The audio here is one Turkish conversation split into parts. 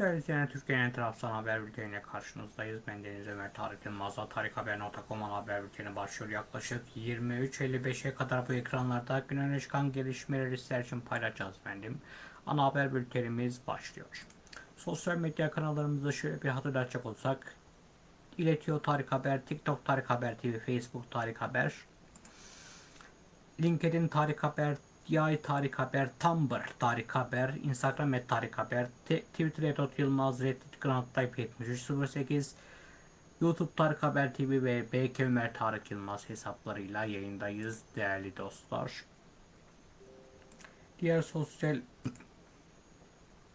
Değerli izleyenler, Türkiye'nin taraftan haber bülteniyle karşınızdayız. Ben Deniz Ömer Tarık Yılmaz'la tarikhaber.com haber bülteni başlıyor. Yaklaşık 23.55'e kadar bu ekranlarda gün öne çıkan gelişmeleri sizler için paylaşacağız efendim. Ana haber bültenimiz başlıyor. Sosyal medya kanallarımızda şöyle bir hatırlatacak olsak. İletiyor Tarık Haber, TikTok Tarık Haber TV, Facebook Tarık Haber, LinkedIn Tarık Haber, Yay Tarık Haber, Tumblr Tarık Haber, Instagram et Tarık Haber, Twitter et Yılmaz, Reddit Grand Type 7308, YouTube Tarık Haber TV ve BK Ömer Tarık Yılmaz hesaplarıyla yayındayız değerli dostlar. Diğer sosyal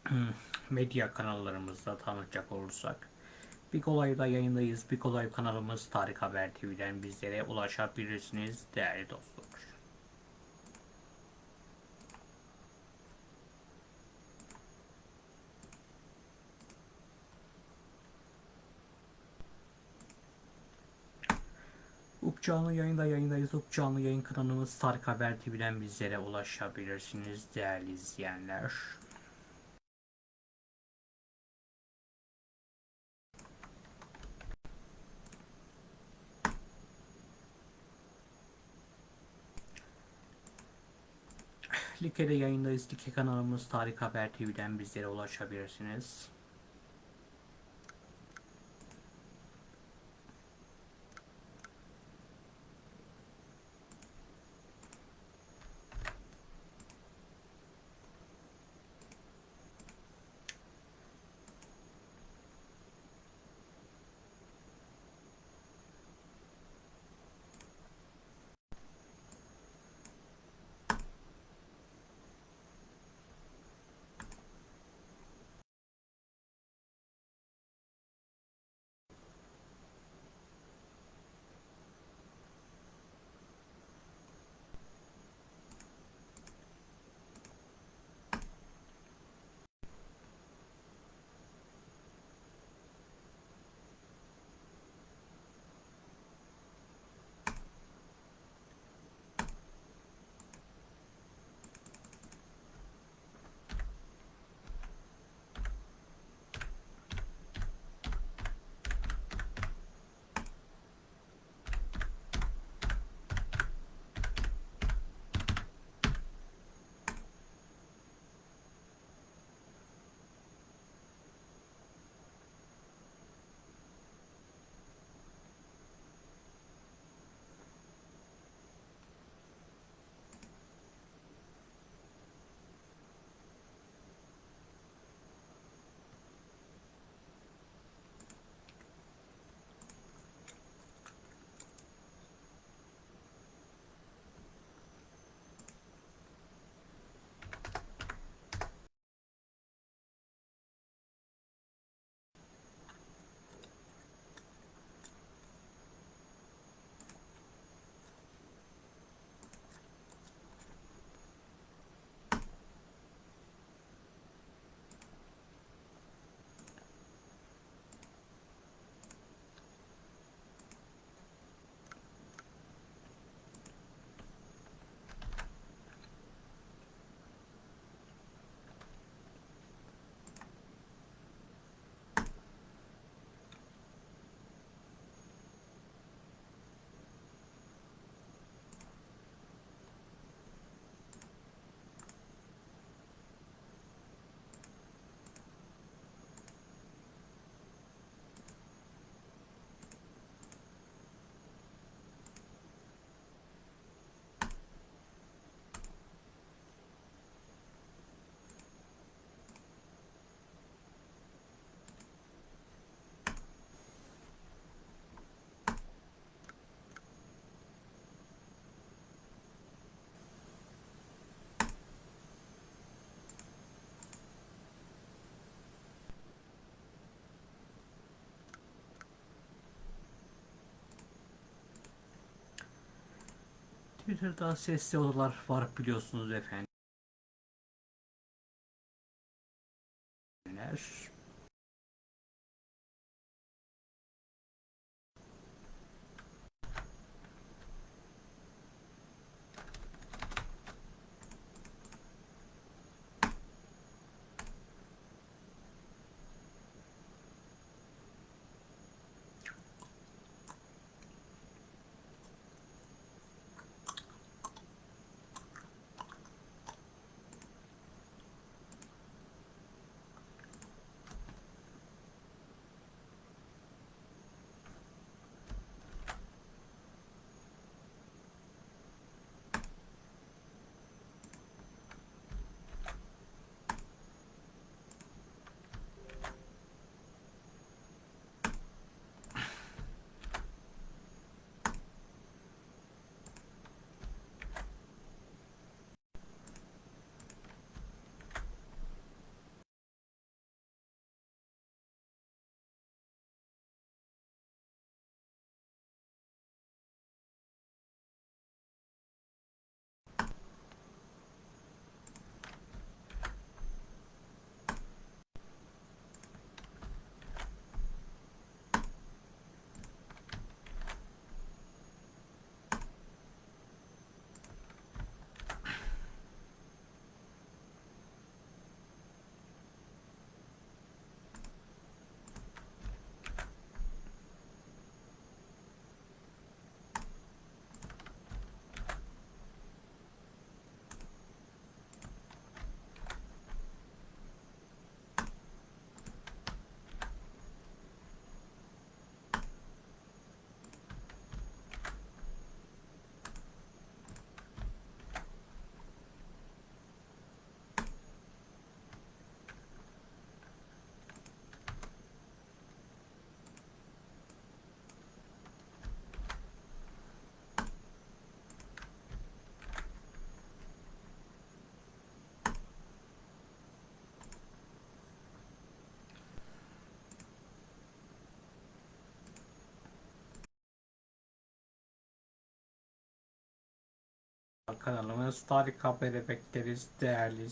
medya kanallarımızda tanıtacak olursak Big Olay'da yayındayız. Big Olay kanalımız Tarık Haber TV'den bizlere ulaşabilirsiniz değerli dostlar. Up canlı yayında yayındayız. Up canlı yayın kanalımız Tarık Haber TV'den bizlere ulaşabilirsiniz değerli izleyenler. Like'de yayındayız. Like kanalımız Tarık Haber TV'den bizlere ulaşabilirsiniz. Twitter'da sesli odalar var biliyorsunuz efendim. Kanalımız Tarık Haber'e bekleriz değerli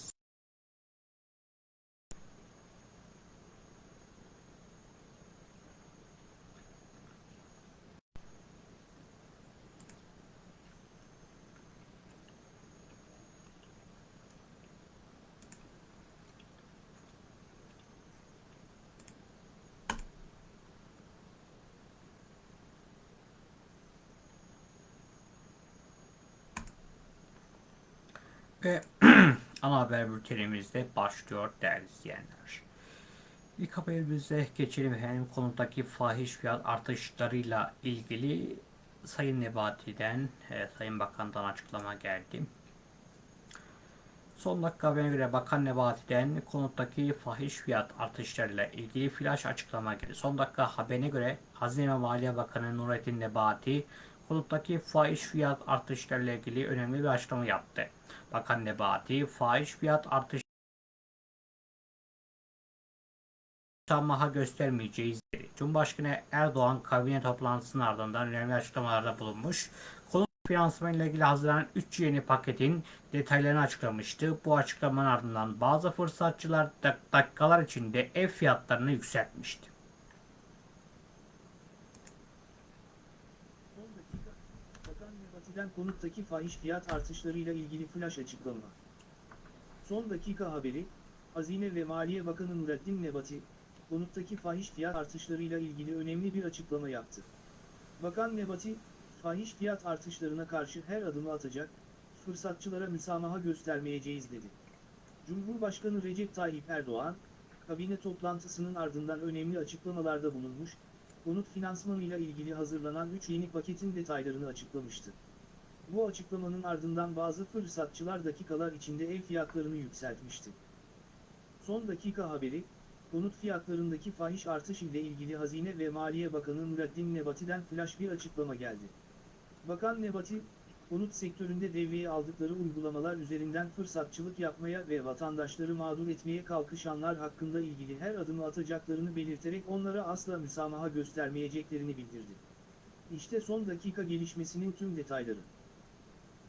Ve ana haber bültenimizde başlıyor değerli izleyenler. İlk haberimize geçelim. Hem konudaki fahiş fiyat artışlarıyla ilgili Sayın Nebati'den, e, Sayın Bakan'dan açıklama geldi. Son dakika haberine göre Bakan Nebati'den konuttaki fahiş fiyat artışlarıyla ilgili flash açıklama geldi. Son dakika haberine göre Hazine ve Maliye Bakanı Nurettin Nebati konuttaki fahiş fiyat artışlarıyla ilgili önemli bir açıklama yaptı. Bakan Nebati fahiş fiyat artışı müsamaha göstermeyeceğiz dedi. Cumhurbaşkanı Erdoğan kabine toplantısının ardından önemli açıklamalarda bulunmuş. Konut finansmanı ile ilgili hazırlanan 3 yeni paketin detaylarını açıklamıştı. Bu açıklamanın ardından bazı fırsatçılar dak- dakikalar içinde ev fiyatlarını yükseltmişti. Son dakika, Nebati'den konuttaki fahiş fiyat artışlarıyla ilgili flash açıklama. Son dakika haberi, Hazine ve Maliye Bakanı Nurettin Nebati, konuttaki fahiş fiyat artışlarıyla ilgili önemli bir açıklama yaptı. Bakan Nebati, fahiş fiyat artışlarına karşı her adımı atacak, fırsatçılara müsamaha göstermeyeceğiz dedi. Cumhurbaşkanı Recep Tayyip Erdoğan, kabine toplantısının ardından önemli açıklamalarda bulunmuş, konut finansmanıyla ilgili hazırlanan 3 yeni paketin detaylarını açıklamıştı. Bu açıklamanın ardından bazı fırsatçılar dakikalar içinde ev fiyatlarını yükseltmişti. Son dakika haberi, konut fiyatlarındaki fahiş artış ile ilgili Hazine ve Maliye Bakanı Nurettin Nebati'den flash bir açıklama geldi. Bakan Nebati, konut sektöründe devreye aldıkları uygulamalar üzerinden fırsatçılık yapmaya ve vatandaşları mağdur etmeye kalkışanlar hakkında ilgili her adımı atacaklarını belirterek onlara asla müsamaha göstermeyeceklerini bildirdi. İşte son dakika gelişmesinin tüm detayları.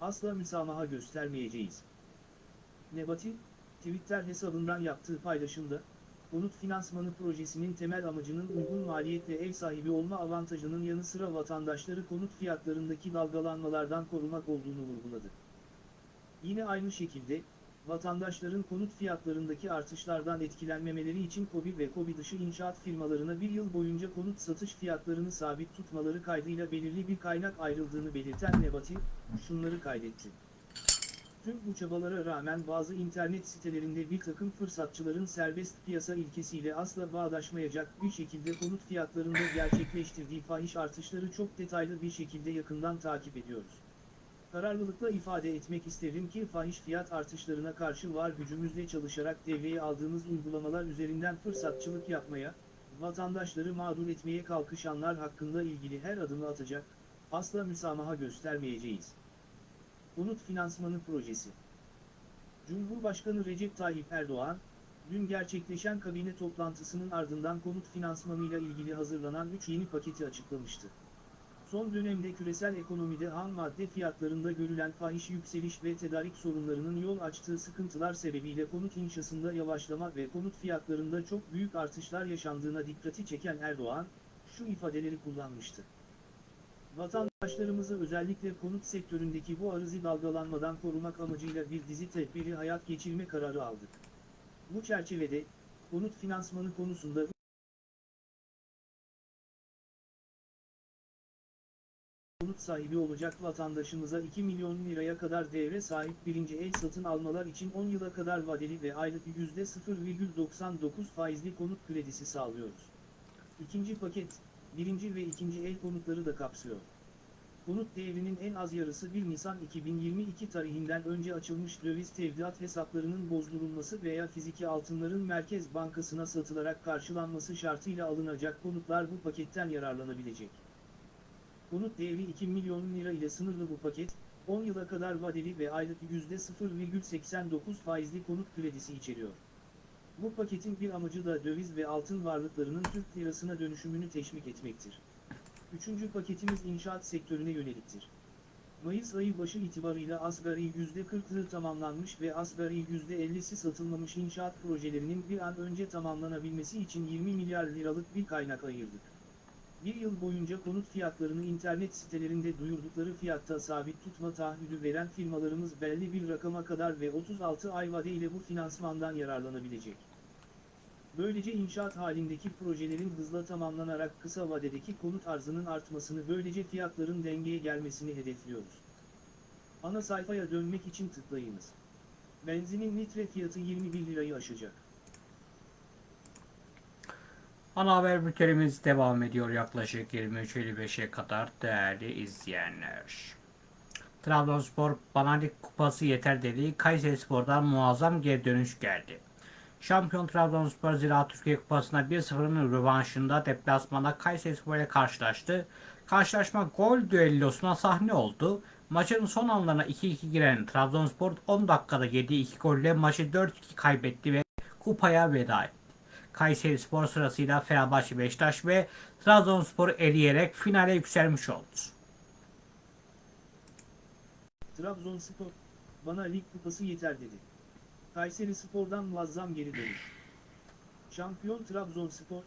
Asla müsamaha göstermeyeceğiz. Nebati, Twitter hesabından yaptığı paylaşımda, konut finansmanı projesinin temel amacının uygun maliyetle ev sahibi olma avantajının yanı sıra vatandaşları konut fiyatlarındaki dalgalanmalardan korumak olduğunu vurguladı. Yine aynı şekilde, vatandaşların konut fiyatlarındaki artışlardan etkilenmemeleri için KOBİ ve KOBİ dışı inşaat firmalarına bir yıl boyunca konut satış fiyatlarını sabit tutmaları kaydıyla belirli bir kaynak ayrıldığını belirten Nebati, şunları kaydetti. Tüm bu çabalara rağmen bazı internet sitelerinde bir takım fırsatçıların serbest piyasa ilkesiyle asla bağdaşmayacak bir şekilde konut fiyatlarında gerçekleştirdiği fahiş artışları çok detaylı bir şekilde yakından takip ediyoruz. Kararlılıkla ifade etmek isterim ki fahiş fiyat artışlarına karşı var gücümüzle çalışarak devreye aldığımız uygulamalar üzerinden fırsatçılık yapmaya, vatandaşları mağdur etmeye kalkışanlar hakkında ilgili her adımı atacak, asla müsamaha göstermeyeceğiz. Konut Finansmanı Projesi Cumhurbaşkanı Recep Tayyip Erdoğan, dün gerçekleşen kabine toplantısının ardından konut finansmanıyla ilgili hazırlanan 3 yeni paketi açıklamıştı. Son dönemde küresel ekonomide ham madde fiyatlarında görülen fahiş yükseliş ve tedarik sorunlarının yol açtığı sıkıntılar sebebiyle konut inşasında yavaşlama ve konut fiyatlarında çok büyük artışlar yaşandığına dikkati çeken Erdoğan, şu ifadeleri kullanmıştı. Vatandaşlarımızı özellikle konut sektöründeki bu arızi dalgalanmadan korumak amacıyla bir dizi tedbiri hayat geçirme kararı aldık. Bu çerçevede, konut finansmanı konusunda konut sahibi olacak vatandaşımıza 2 milyon liraya kadar devre sahip birinci el satın almalar için 10 yıla kadar vadeli ve aylık %0,99 faizli konut kredisi sağlıyoruz. İkinci paket, birinci ve ikinci el konutları da kapsıyor. Konut değerinin en az yarısı 1 Nisan 2022 tarihinden önce açılmış döviz tevdiat hesaplarının bozdurulması veya fiziki altınların Merkez Bankası'na satılarak karşılanması şartıyla alınacak konutlar bu paketten yararlanabilecek. Konut değeri 2 milyon lira ile sınırlı bu paket, 10 yıla kadar vadeli ve aylık %0,89 faizli konut kredisi içeriyor. Bu paketin bir amacı da döviz ve altın varlıklarının Türk lirasına dönüşümünü teşvik etmektir. Üçüncü paketimiz inşaat sektörüne yöneliktir. Mayıs ayı başı itibarıyla asgari %40'lığı tamamlanmış ve asgari %50'si satılmamış inşaat projelerinin bir an önce tamamlanabilmesi için 20 milyar liralık bir kaynak ayırdık. Bir yıl boyunca konut fiyatlarını internet sitelerinde duyurdukları fiyatta sabit tutma taahhüdü veren firmalarımız belli bir rakama kadar ve 36 ay vadeyle bu finansmandan yararlanabilecek. Böylece inşaat halindeki projelerin hızla tamamlanarak kısa vadedeki konut arzının artmasını böylece fiyatların dengeye gelmesini hedefliyoruz. Ana sayfaya dönmek için tıklayınız. Benzinin litre fiyatı 21 lirayı aşacak. Ana haber bültenimiz devam ediyor yaklaşık 23.55'e kadar değerli izleyenler. Trabzonspor Bana Lig Kupası yeter dediği Kayseri Spor'dan muazzam geri dönüş geldi. Şampiyon Trabzonspor Ziraat Türkiye Kupası'nda 1-0'ın rövanşında deplasmanda Kayseri Spor ile karşılaştı. Karşılaşma gol düellosuna sahne oldu. Maçın son anlarına 2-2 giren Trabzonspor 10 dakikada yediği 2 golle maçı 4-2 kaybetti ve kupaya veda etti. Kayseri Spor sırasıyla Fenerbahçe, Beşiktaş ve Trabzonspor'u eleyerek finale yükselmiş oldu. Trabzonspor, bana lig kupası yeter dedi. Kayseri Spor'dan muazzam geri dönüş. Şampiyon Trabzonspor,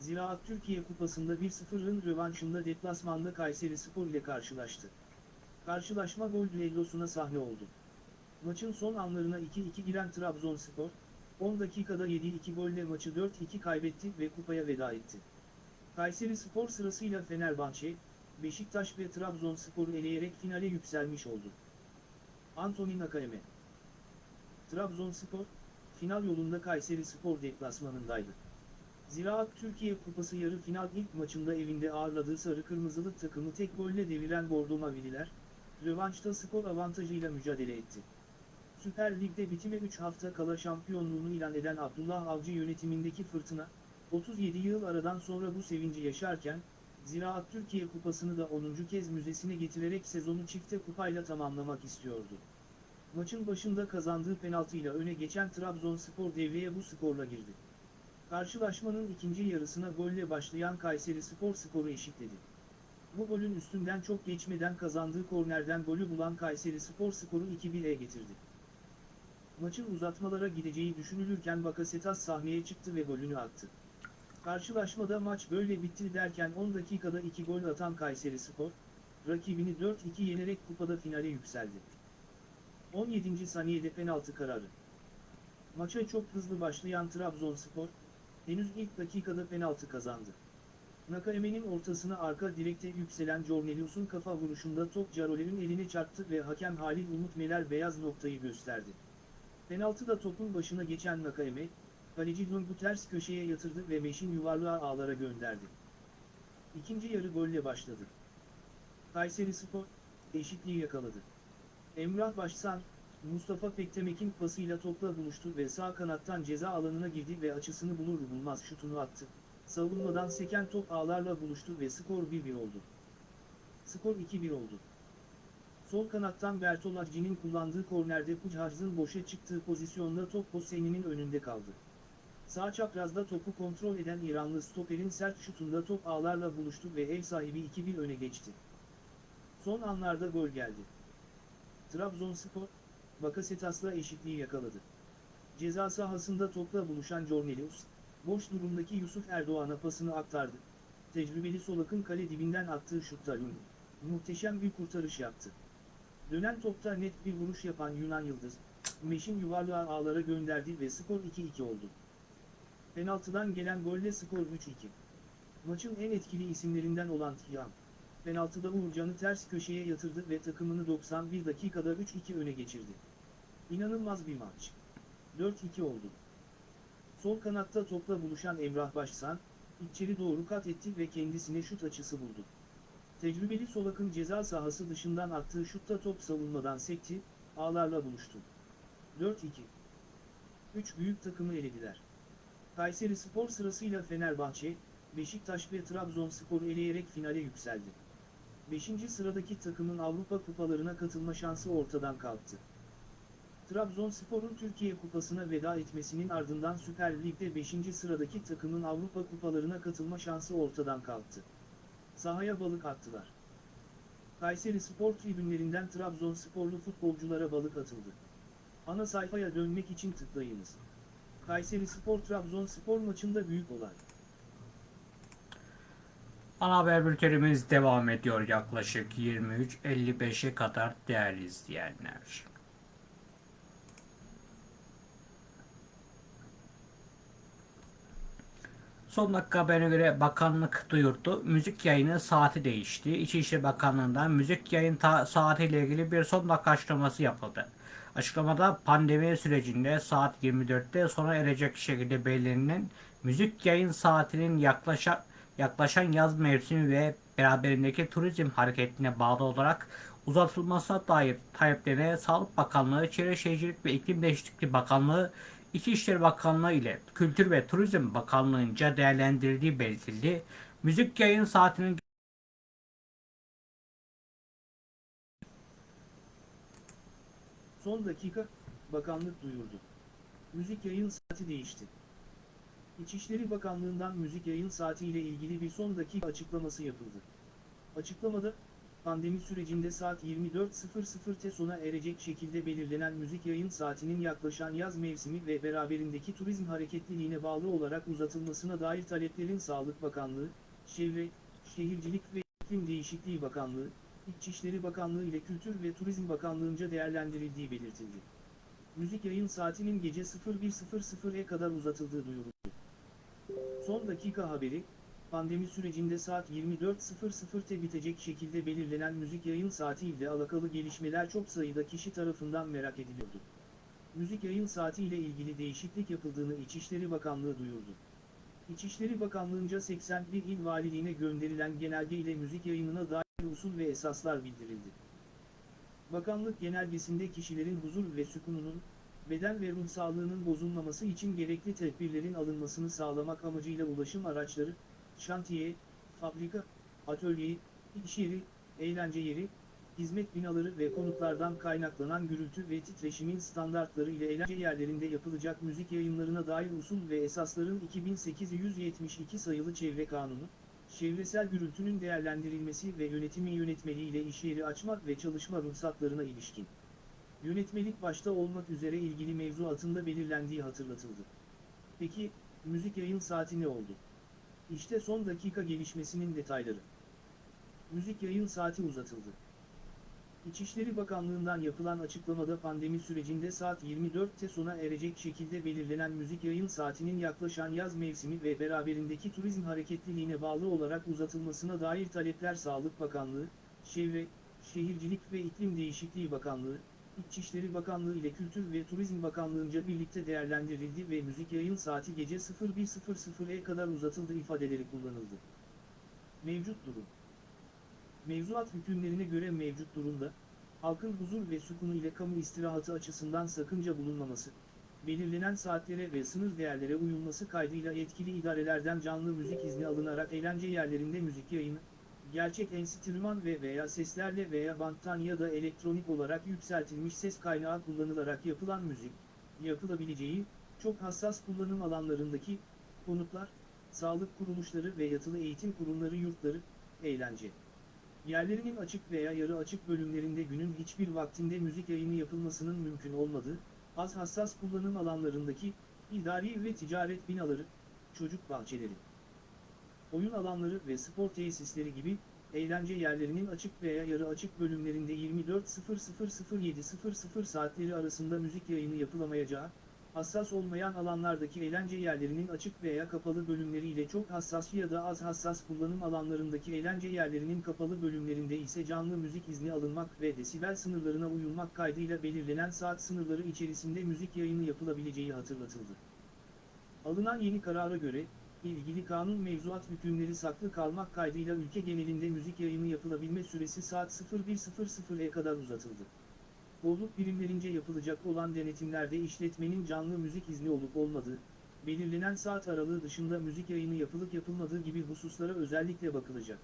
Ziraat Türkiye Kupası'nda 1-0'ın rövanşında deplasmanda Kayseri Spor ile karşılaştı. Karşılaşma gol düellosuna sahne oldu. Maçın son anlarına 2-2 giren Trabzonspor, 10 dakikada yediği 2 golle maçı 4-2 kaybetti ve kupaya veda etti. Kayseri Spor sırasıyla Fenerbahçe, Beşiktaş ve Trabzonspor'u eleyerek finale yükselmiş oldu. Anthony Nakayeme Trabzonspor, final yolunda Kayseri Spor deplasmanındaydı. Ziraat Türkiye Kupası yarı final ilk maçında evinde ağırladığı sarı kırmızılı takımı tek golle deviren Bordo Mavililer, rövanşta skor avantajıyla mücadele etti. Süper Lig'de bitime 3 hafta kala şampiyonluğunu ilan eden Abdullah Avcı yönetimindeki fırtına, 37 yıl aradan sonra bu sevinci yaşarken, Ziraat Türkiye Kupası'nı da 10. kez müzesine getirerek sezonu çifte kupayla tamamlamak istiyordu. Maçın başında kazandığı penaltıyla öne geçen Trabzonspor devreye bu skorla girdi. Karşılaşmanın ikinci yarısına golle başlayan Kayseri Spor skoru eşitledi. Bu golün üstünden çok geçmeden kazandığı kornerden golü bulan Kayseri Spor skoru 2-1'e getirdi. Maçın uzatmalara gideceği düşünülürken Bakasetas sahneye çıktı ve golünü attı. Karşılaşmada maç böyle bitti derken 10 dakikada 2 gol atan Kayseri Spor, rakibini 4-2 yenerek kupada finale yükseldi. 17. saniyede penaltı kararı. Maça çok hızlı başlayan Trabzonspor, henüz ilk dakikada penaltı kazandı. Nakaeme'nin ortasına arka direkte yükselen Cornelius'un kafa vuruşunda top Caroler'in eline çarptı ve hakem Halil Umut Meler beyaz noktayı gösterdi. Penaltıda topun başına geçen Nakaeme, kaleci Lungu ters köşeye yatırdı ve Meşin yuvarlığa ağlara gönderdi. İkinci yarı golle başladı. Kayseri Spor, eşitliği yakaladı. Emrah Başsan, Mustafa Pektemek'in pasıyla topla buluştu ve sağ kanattan ceza alanına girdi ve açısını bulur bulmaz şutunu attı. Savunmadan seken top ağlarla buluştu ve skor 1-1 oldu. Skor 2-1 oldu. Sol kanattan Bertolacci'nin kullandığı kornerde Puchaz'ın boşa çıktığı pozisyonda top Hosseini'nin önünde kaldı. Sağ çaprazda topu kontrol eden İranlı stoperin sert şutunda top ağlarla buluştu ve ev sahibi 2-1 öne geçti. Son anlarda gol geldi. Trabzonspor, Bakasetas'la eşitliği yakaladı. Ceza sahasında topla buluşan Cornelius, boş durumdaki Yusuf Erdoğan'a pasını aktardı. Tecrübeli Solak'ın kale dibinden attığı şutta muhteşem bir kurtarış yaptı. Dönen topta net bir vuruş yapan Yunan Yıldız, Meşin yuvarlığa ağlara gönderdi ve skor 2-2 oldu. Penaltıdan gelen golle skor 3-2. Maçın en etkili isimlerinden olan Tiyan, penaltıda Uğurcan'ı ters köşeye yatırdı ve takımını 91 dakikada 3-2 öne geçirdi. İnanılmaz bir maç. 4-2 oldu. Sol kanatta topla buluşan Emrah Başsan, içeri doğru kat etti ve kendisine şut açısı buldu. Tecrübeli Solak'ın ceza sahası dışından attığı şutta top savunmadan sekti, ağlarla buluştu. 4-2. 3 büyük takımı elediler. Kayseri Spor sırasıyla Fenerbahçe, Beşiktaş ve Trabzonspor'u eleyerek finale yükseldi. 5. sıradaki takımın Avrupa kupalarına katılma şansı ortadan kalktı. Trabzonspor'un Türkiye Kupası'na veda etmesinin ardından Süper Lig'de 5. sıradaki takımın Avrupa kupalarına katılma şansı ortadan kalktı. Sahaya balık attılar. Kayseri Spor tribünlerinden Trabzonsporlu futbolculara balık atıldı. Ana sayfaya dönmek için tıklayınız. Kayseri Spor Trabzonspor maçında büyük olay. Ana haber bültenimiz devam ediyor yaklaşık 23.55'e kadar değerli izleyenler. Son dakika haberine göre bakanlık duyurdu. Müzik yayını saati değişti. İçişleri Bakanlığı'ndan müzik yayın saatiyle ilgili bir son dakika açıklaması yapıldı. Açıklamada pandemi sürecinde saat 24'te sona erecek şekilde belirlenen müzik yayın saatinin yaklaşa, yaklaşan yaz mevsimi ve beraberindeki turizm hareketine bağlı olarak uzatılmasına dair taleplerine Sağlık Bakanlığı, Çevre Şehircilik ve İklim Değişikliği Bakanlığı, İçişleri Bakanlığı ile Kültür ve Turizm Bakanlığı'nca değerlendirildiği belirtildi. Müzik yayın saatinin Son dakika, bakanlık duyurdu. Müzik yayın saati değişti. İçişleri Bakanlığı'ndan müzik yayın saati ile ilgili bir son dakika açıklaması yapıldı. Açıklamada, pandemi sürecinde saat 24.00'te sona erecek şekilde belirlenen müzik yayın saatinin yaklaşan yaz mevsimi ve beraberindeki turizm hareketliliğine bağlı olarak uzatılmasına dair taleplerin Sağlık Bakanlığı, Çevre, Şehircilik ve İklim Değişikliği Bakanlığı, İçişleri Bakanlığı ile Kültür ve Turizm Bakanlığı'nca değerlendirildiği belirtildi. Müzik yayın saatinin gece 01.00'e kadar uzatıldığı duyuruldu. Son dakika haberi, pandemi sürecinde saat 24.00'te bitecek şekilde belirlenen müzik yayın saati ile alakalı gelişmeler çok sayıda kişi tarafından merak ediliyordu. Müzik yayın saati ile ilgili değişiklik yapıldığını İçişleri Bakanlığı duyurdu. İçişleri Bakanlığı'nca 81 il valiliğine gönderilen genelge ile müzik yayınına dair usul ve esaslar bildirildi. Bakanlık genelgesinde kişilerin huzur ve sükununun, beden ve ruh sağlığının bozulmaması için gerekli tedbirlerin alınmasını sağlamak amacıyla ulaşım araçları, şantiye, fabrika, atölye, iş yeri, eğlence yeri, hizmet binaları ve konutlardan kaynaklanan gürültü ve titreşimin standartları ile eğlence yerlerinde yapılacak müzik yayınlarına dair usul ve esasların 2872 sayılı Çevre Kanunu, çevresel gürültünün değerlendirilmesi ve yönetimi yönetmeliği ile iş yeri açmak ve çalışma ruhsatlarına ilişkin. Yönetmelik başta olmak üzere ilgili mevzuatında belirlendiği hatırlatıldı. Peki, müzik yayın saati ne oldu? İşte son dakika gelişmesinin detayları. Müzik yayın saati uzatıldı. İçişleri Bakanlığı'ndan yapılan açıklamada pandemi sürecinde saat 24'te sona erecek şekilde belirlenen müzik yayın saatinin yaklaşan yaz mevsimi ve beraberindeki turizm hareketliliğine bağlı olarak uzatılmasına dair talepler Sağlık Bakanlığı, Çevre, Şehircilik ve İklim Değişikliği Bakanlığı, İçişleri Bakanlığı ile Kültür ve Turizm Bakanlığı'nca birlikte değerlendirildi ve müzik yayın saati gece 01.00'e kadar uzatıldı ifadeleri kullanıldı. Mevcut durum Mevzuat hükümlerine göre mevcut durumda, halkın huzur ve sükunu ile kamu istirahatı açısından sakınca bulunmaması, belirlenen saatlere ve sınır değerlere uyulması kaydıyla yetkili idarelerden canlı müzik izni alınarak eğlence yerlerinde müzik yayını, gerçek enstrüman ve veya seslerle veya banttan ya da elektronik olarak yükseltilmiş ses kaynağı kullanılarak yapılan müzik, yapılabileceği, çok hassas kullanım alanlarındaki, konutlar, sağlık kuruluşları ve yatılı eğitim kurumları yurtları, eğlence. Yerlerinin açık veya yarı açık bölümlerinde günün hiçbir vaktinde müzik yayını yapılmasının mümkün olmadığı, az hassas kullanım alanlarındaki, idari ve ticaret binaları, çocuk bahçeleri, oyun alanları ve spor tesisleri gibi, eğlence yerlerinin açık veya yarı açık bölümlerinde 24.00-07.00 saatleri arasında müzik yayını yapılamayacağı, hassas olmayan alanlardaki eğlence yerlerinin açık veya kapalı bölümleriyle çok hassas ya da az hassas kullanım alanlarındaki eğlence yerlerinin kapalı bölümlerinde ise canlı müzik izni alınmak ve desibel sınırlarına uyulmak kaydıyla belirlenen saat sınırları içerisinde müzik yayını yapılabileceği hatırlatıldı. Alınan yeni karara göre, ilgili kanun mevzuat hükümleri saklı kalmak kaydıyla ülke genelinde müzik yayını yapılabilme süresi saat 01.00'e kadar uzatıldı. Bolluk birimlerince yapılacak olan denetimlerde işletmenin canlı müzik izni olup olmadığı, belirlenen saat aralığı dışında müzik yayını yapılıp yapılmadığı gibi hususlara özellikle bakılacak.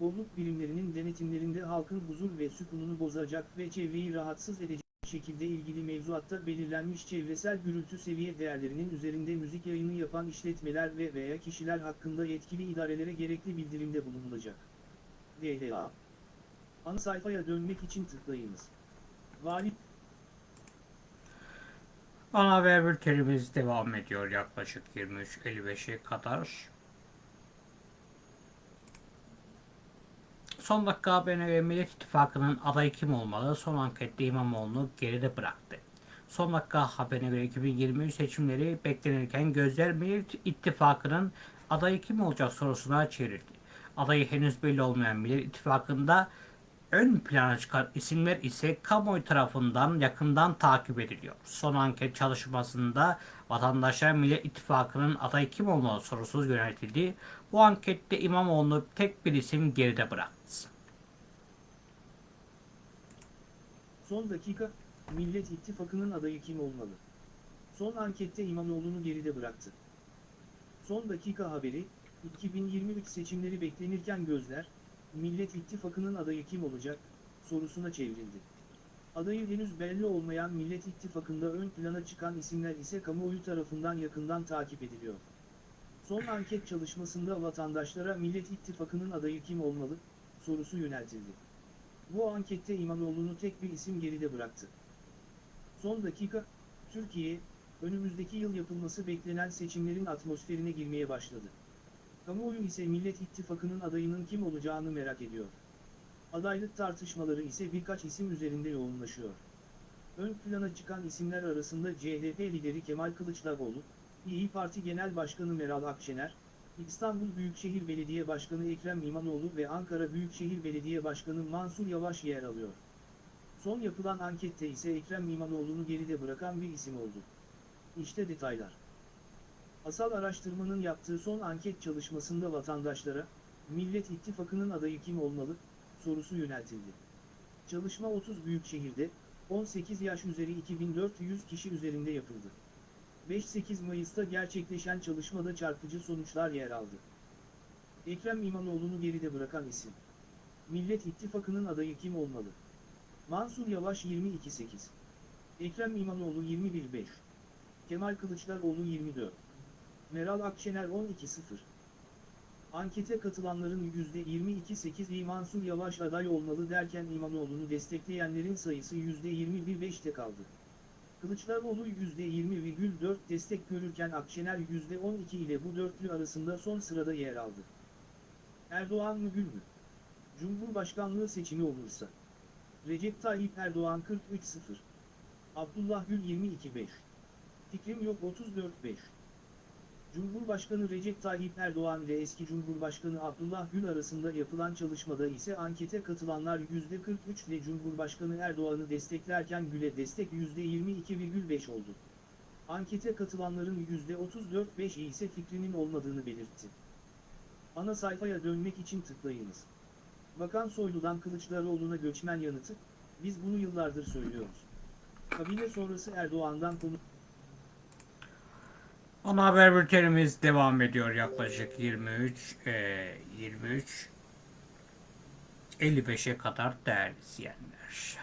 Bolluk birimlerinin denetimlerinde halkın huzur ve sükununu bozacak ve çevreyi rahatsız edecek şekilde ilgili mevzuatta belirlenmiş çevresel gürültü seviye değerlerinin üzerinde müzik yayını yapan işletmeler ve veya kişiler hakkında yetkili idarelere gerekli bildirimde bulunulacak. DLA Ana sayfaya dönmek için tıklayınız. Vali Ana haber bültenimiz devam ediyor yaklaşık 23.55'e kadar. Son dakika haberine göre Millet İttifakı'nın adayı kim olmalı? Son ankette İmamoğlu'nu geride bıraktı. Son dakika haberine göre 2023 seçimleri beklenirken gözler Millet İttifakı'nın adayı kim olacak sorusuna çevrildi. Adayı henüz belli olmayan Millet İttifakı'nda ön plana çıkan isimler ise kamuoyu tarafından yakından takip ediliyor. Son anket çalışmasında vatandaşlar Millet İttifakı'nın adayı kim olmalı sorusu yöneltildi. Bu ankette İmamoğlu tek bir isim geride bıraktı. son dakika, Millet İttifakı'nın adayı kim olmalı? Son ankette İmamoğlu'nu geride bıraktı. Son dakika haberi, 2023 seçimleri beklenirken gözler, Millet İttifakı'nın adayı kim olacak, sorusuna çevrildi. Adayı henüz belli olmayan Millet İttifakı'nda ön plana çıkan isimler ise kamuoyu tarafından yakından takip ediliyor. Son anket çalışmasında vatandaşlara Millet İttifakı'nın adayı kim olmalı, sorusu yöneltildi. Bu ankette İmamoğlu'nu tek bir isim geride bıraktı. Son dakika, Türkiye, önümüzdeki yıl yapılması beklenen seçimlerin atmosferine girmeye başladı. Kamuoyu ise Millet İttifakı'nın adayının kim olacağını merak ediyor. Adaylık tartışmaları ise birkaç isim üzerinde yoğunlaşıyor. Ön plana çıkan isimler arasında CHP lideri Kemal Kılıçdaroğlu, İyi Parti Genel Başkanı Meral Akşener, İstanbul Büyükşehir Belediye Başkanı Ekrem İmamoğlu ve Ankara Büyükşehir Belediye Başkanı Mansur Yavaş yer alıyor. Son yapılan ankette ise Ekrem İmamoğlu'nu geride bırakan bir isim oldu. İşte detaylar. Asal araştırmanın yaptığı son anket çalışmasında vatandaşlara, Millet İttifakı'nın adayı kim olmalı, sorusu yöneltildi. Çalışma 30 büyük şehirde, 18 yaş üzeri 2400 kişi üzerinde yapıldı. 5-8 Mayıs'ta gerçekleşen çalışmada çarpıcı sonuçlar yer aldı. Ekrem İmamoğlu'nu geride bırakan isim. Millet İttifakı'nın adayı kim olmalı? Mansur Yavaş 22.8. Ekrem İmamoğlu 21.5. Kemal Kılıçdaroğlu 24. Meral Akşener 12.0. Ankete katılanların %22.8'i Mansur Yavaş aday olmalı derken İmamoğlu'nu destekleyenlerin sayısı %21.5'te kaldı. Kılıçdaroğlu %20,4 destek görürken Akşener %12 ile bu dörtlü arasında son sırada yer aldı. Erdoğan mı Gül mü? Cumhurbaşkanlığı seçimi olursa. Recep Tayyip Erdoğan 43-0. Abdullah Gül 22-5. Fikrim yok 34-5. Cumhurbaşkanı Recep Tayyip Erdoğan ile eski Cumhurbaşkanı Abdullah Gül arasında yapılan çalışmada ise ankete katılanlar %43 ile Cumhurbaşkanı Erdoğan'ı desteklerken Gül'e destek %22,5 oldu. Ankete katılanların %34,5'i ise fikrinin olmadığını belirtti. Ana sayfaya dönmek için tıklayınız. Bakan Soylu'dan Kılıçdaroğlu'na göçmen yanıtı, biz bunu yıllardır söylüyoruz. Kabine sonrası Erdoğan'dan konu... Ana haber bültenimiz devam ediyor yaklaşık 23 e, 23 55'e kadar değerli izleyenler.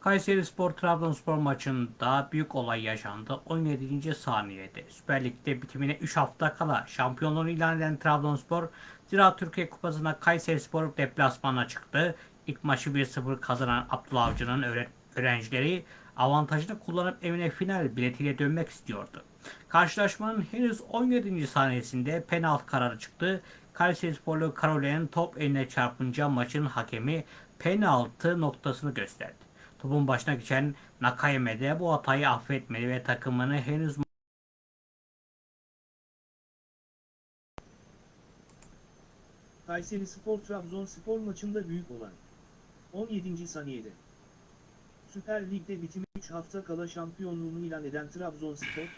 Kayseri Spor Trabzonspor maçında büyük olay yaşandı. 17. saniyede Süper Lig'de bitimine 3 hafta kala şampiyonluğunu ilan eden Trabzonspor Ziraat Türkiye Kupası'nda Kayseri Spor deplasmana çıktı. İlk maçı 1-0 kazanan Abdullah Avcı'nın öğre- öğrencileri avantajını kullanıp evine final biletiyle dönmek istiyordu. Karşılaşmanın henüz 17. saniyesinde penaltı kararı çıktı. Kayserisporlu Karolin'in top eline çarpınca maçın hakemi penaltı noktasını gösterdi. Topun başına geçen Nakayeme de bu hatayı affetmedi ve takımını henüz Kayseri Spor Trabzonspor maçında büyük olan 17. saniyede Süper Lig'de bitimi 3 hafta kala şampiyonluğunu ilan eden Trabzonspor,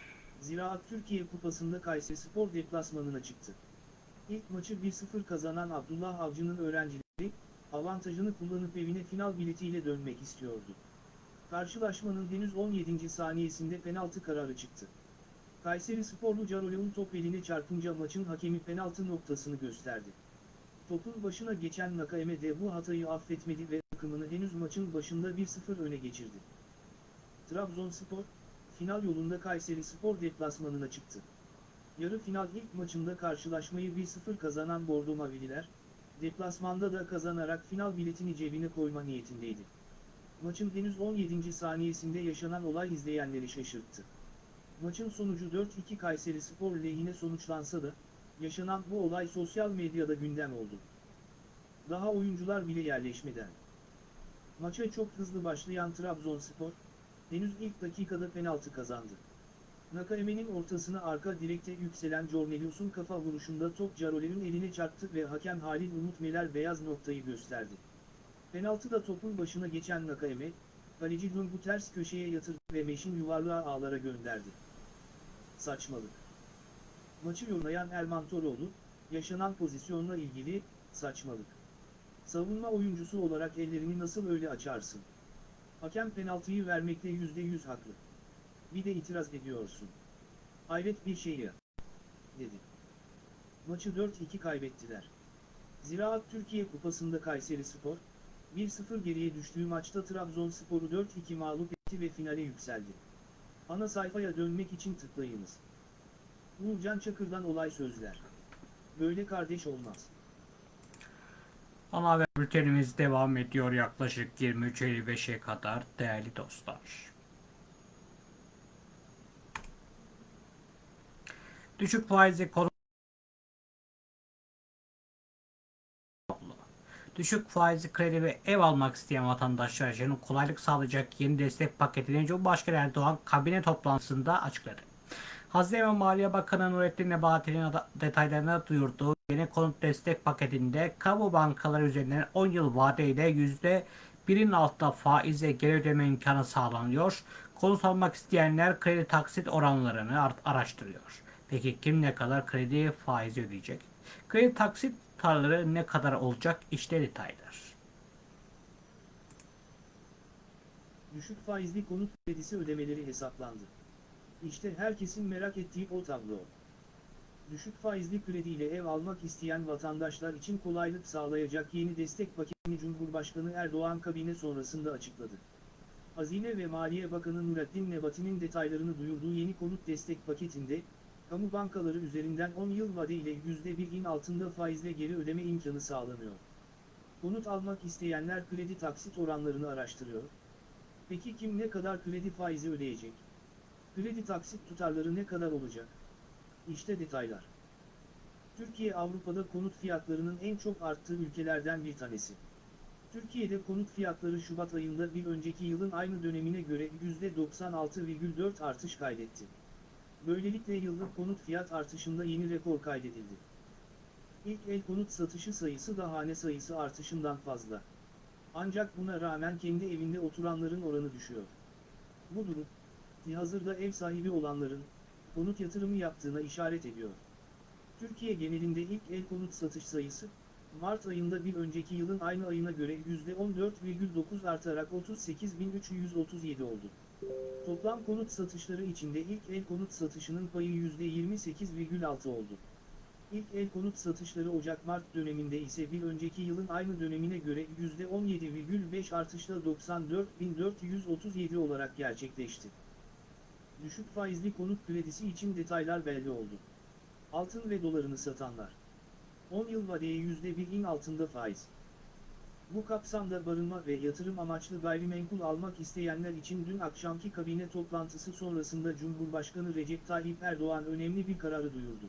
Ziraat Türkiye Kupası'nda Kayseri Spor deplasmanına çıktı. İlk maçı 1-0 kazanan Abdullah Avcı'nın öğrencileri, avantajını kullanıp evine final biletiyle dönmek istiyordu. Karşılaşmanın henüz 17. saniyesinde penaltı kararı çıktı. Kayseri Sporlu Caroleon top eline çarpınca maçın hakemi penaltı noktasını gösterdi. Topun başına geçen Nakayeme de bu hatayı affetmedi ve takımını henüz maçın başında 1-0 öne geçirdi. Trabzonspor, final yolunda Kayseri Spor deplasmanına çıktı. Yarı final ilk maçında karşılaşmayı 1-0 kazanan Bordo Mavililer, deplasmanda da kazanarak final biletini cebine koyma niyetindeydi. Maçın henüz 17. saniyesinde yaşanan olay izleyenleri şaşırttı. Maçın sonucu 4-2 Kayseri Spor lehine sonuçlansa da, yaşanan bu olay sosyal medyada gündem oldu. Daha oyuncular bile yerleşmeden. Maça çok hızlı başlayan Trabzonspor, henüz ilk dakikada penaltı kazandı. Nakaeme'nin ortasına arka direkte yükselen Cornelius'un kafa vuruşunda top Caroler'in eline çarptı ve hakem Halil Umut Meler beyaz noktayı gösterdi. Penaltıda topun başına geçen Nakaeme, kaleci Dungu ters köşeye yatırdı ve meşin yuvarlığa ağlara gönderdi. Saçmalık. Maçı yorumlayan Erman Toroğlu, yaşanan pozisyonla ilgili, saçmalık. Savunma oyuncusu olarak ellerini nasıl öyle açarsın? Hakem penaltıyı vermekte yüzde yüz haklı. Bir de itiraz ediyorsun. Hayret bir şey ya. Dedi. Maçı 4-2 kaybettiler. Ziraat Türkiye Kupası'nda Kayseri Spor, 1-0 geriye düştüğü maçta Trabzonspor'u 4-2 mağlup etti ve finale yükseldi. Ana sayfaya dönmek için tıklayınız. Uğurcan Çakır'dan olay sözler. Böyle kardeş olmaz. Ana haber bültenimiz devam ediyor yaklaşık 23.55'e kadar değerli dostlar. Düşük faizli konu Düşük faizli kredi ve ev almak isteyen vatandaşlar için kolaylık sağlayacak yeni destek paketini Cumhurbaşkanı Erdoğan kabine toplantısında açıkladı. Hazine ve Maliye Bakanı Nurettin Nebati'nin detaylarını duyurduğu yeni konut destek paketinde kamu bankaları üzerinden 10 yıl vadeyle %1'in altında faizle geri ödeme imkanı sağlanıyor. Konut almak isteyenler kredi taksit oranlarını araştırıyor. Peki kim ne kadar kredi faizi ödeyecek? Kredi taksit tutarları ne kadar olacak? İşte detaylar. Düşük faizli konut kredisi ödemeleri hesaplandı. İşte herkesin merak ettiği o tablo. Düşük faizli krediyle ev almak isteyen vatandaşlar için kolaylık sağlayacak yeni destek paketini Cumhurbaşkanı Erdoğan kabine sonrasında açıkladı. Hazine ve Maliye Bakanı Nurettin Nebati'nin detaylarını duyurduğu yeni konut destek paketinde, kamu bankaları üzerinden 10 yıl vadeyle %1'in altında faizle geri ödeme imkanı sağlanıyor. Konut almak isteyenler kredi taksit oranlarını araştırıyor. Peki kim ne kadar kredi faizi ödeyecek? Kredi taksit tutarları ne kadar olacak? İşte detaylar. Türkiye Avrupa'da konut fiyatlarının en çok arttığı ülkelerden bir tanesi. Türkiye'de konut fiyatları Şubat ayında bir önceki yılın aynı dönemine göre %96,4 artış kaydetti. Böylelikle yıllık konut fiyat artışında yeni rekor kaydedildi. İlk el konut satışı sayısı da hane sayısı artışından fazla. Ancak buna rağmen kendi evinde oturanların oranı düşüyor. Bu durum, hazırda ev sahibi olanların, konut yatırımı yaptığına işaret ediyor. Türkiye genelinde ilk el konut satış sayısı, Mart ayında bir önceki yılın aynı ayına göre %14,9 artarak 38.337 oldu. Toplam konut satışları içinde ilk el konut satışının payı %28,6 oldu. İlk el konut satışları Ocak-Mart döneminde ise bir önceki yılın aynı dönemine göre %17,5 artışla 94.437 olarak gerçekleşti. Düşük faizli konut kredisi için detaylar belli oldu. Altın ve dolarını satanlar. 10 yıl vadeye %1'in altında faiz. Bu kapsamda barınma ve yatırım amaçlı gayrimenkul almak isteyenler için dün akşamki kabine toplantısı sonrasında Cumhurbaşkanı Recep Tayyip Erdoğan önemli bir kararı duyurdu.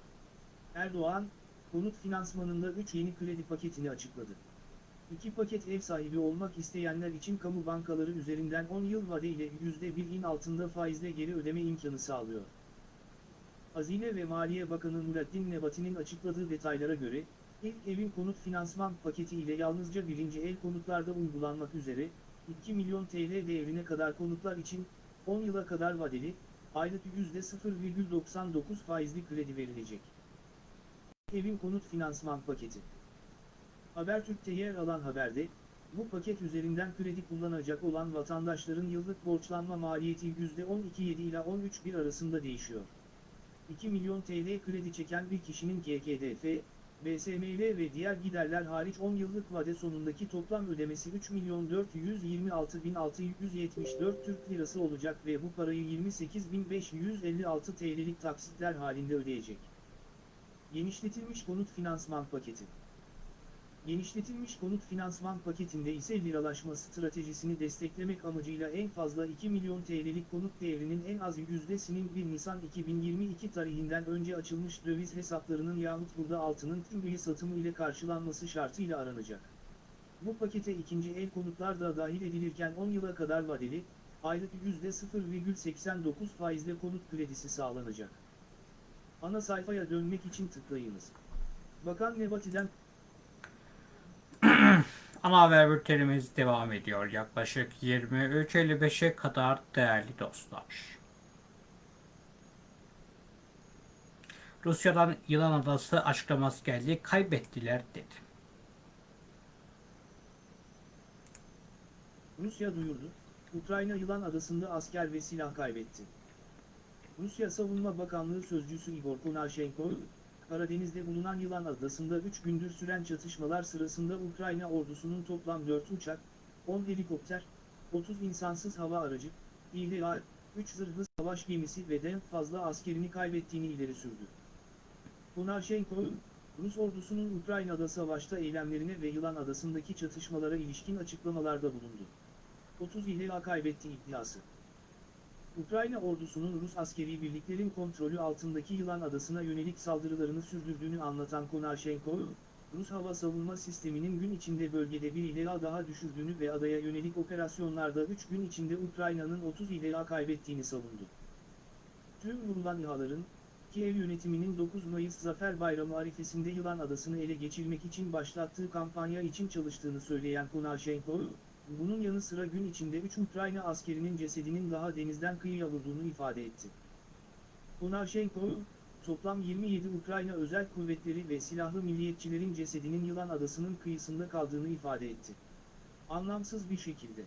Erdoğan, konut finansmanında 3 yeni kredi paketini açıkladı. İki paket ev sahibi olmak isteyenler için kamu bankaları üzerinden 10 yıl vadeyle %1'in altında faizle geri ödeme imkanı sağlıyor. Hazine ve Maliye Bakanı Nurettin Nebati'nin açıkladığı detaylara göre, ilk evin konut finansman paketi ile yalnızca birinci el konutlarda uygulanmak üzere, 2 milyon TL değerine kadar konutlar için, 10 yıla kadar vadeli, aylık %0,99 faizli kredi verilecek. Evin konut finansman paketi. Habertürk'te yer alan haberde, bu paket üzerinden kredi kullanacak olan vatandaşların yıllık borçlanma maliyeti %12,7 ila 13,1 arasında değişiyor. 2 milyon TL kredi çeken bir kişinin KKDF, BSMV ve diğer giderler hariç 10 yıllık vade sonundaki toplam ödemesi 3 milyon 426.674 Türk Lirası olacak ve bu parayı 28.556 TL'lik taksitler halinde ödeyecek. Genişletilmiş konut finansman paketi. Genişletilmiş konut finansman paketinde ise liralaşma stratejisini desteklemek amacıyla en fazla 2 milyon TL'lik konut değerinin en az yüzdesinin 1 Nisan 2022 tarihinden önce açılmış döviz hesaplarının yahut burada altının tümüyle satımı ile karşılanması şartıyla aranacak. Bu pakete ikinci el konutlar da dahil edilirken 10 yıla kadar vadeli, aylık %0,89 faizle konut kredisi sağlanacak. Ana sayfaya dönmek için tıklayınız. Bakan Nebati'den Ana haber bültenimiz devam ediyor. Yaklaşık 23.55'e kadar değerli dostlar. Rusya'dan Yılan Adası açıklaması geldi. Kaybettiler dedi. Rusya duyurdu, Ukrayna Yılan Adası'nda asker ve silah kaybetti. Rusya Savunma Bakanlığı Sözcüsü Igor Konashenko, Karadeniz'de bulunan Yılan Adası'nda 3 gündür süren çatışmalar sırasında Ukrayna ordusunun toplam 4 uçak, 10 helikopter, 30 insansız hava aracı, İHA, 3 zırhlı savaş gemisi ve den fazla askerini kaybettiğini ileri sürdü. Konashenko, Rus ordusunun Ukrayna'da savaşta eylemlerine ve Yılan Adası'ndaki çatışmalara ilişkin açıklamalarda bulundu. 30 İHA kaybetti iddiası. Ukrayna ordusunun Rus askeri birliklerin kontrolü altındaki Yılan Adası'na yönelik saldırılarını sürdürdüğünü anlatan Konashenko, Rus hava savunma sisteminin gün içinde bölgede bir İHA daha düşürdüğünü ve adaya yönelik operasyonlarda 3 gün içinde Ukrayna'nın 30 İHA kaybettiğini savundu. Tüm vurulan İHA'ların, Kiev yönetiminin 9 Mayıs Zafer Bayramı arifesinde Yılan Adası'nı ele geçirmek için başlattığı kampanya için çalıştığını söyleyen Konashenko, bunun yanı sıra gün içinde 3 Ukrayna askerinin cesedinin daha denizden kıyıya vurduğunu ifade etti. Konashenko, toplam 27 Ukrayna özel kuvvetleri ve silahlı milliyetçilerin cesedinin Yılan Adası'nın kıyısında kaldığını ifade etti. Anlamsız bir şekilde.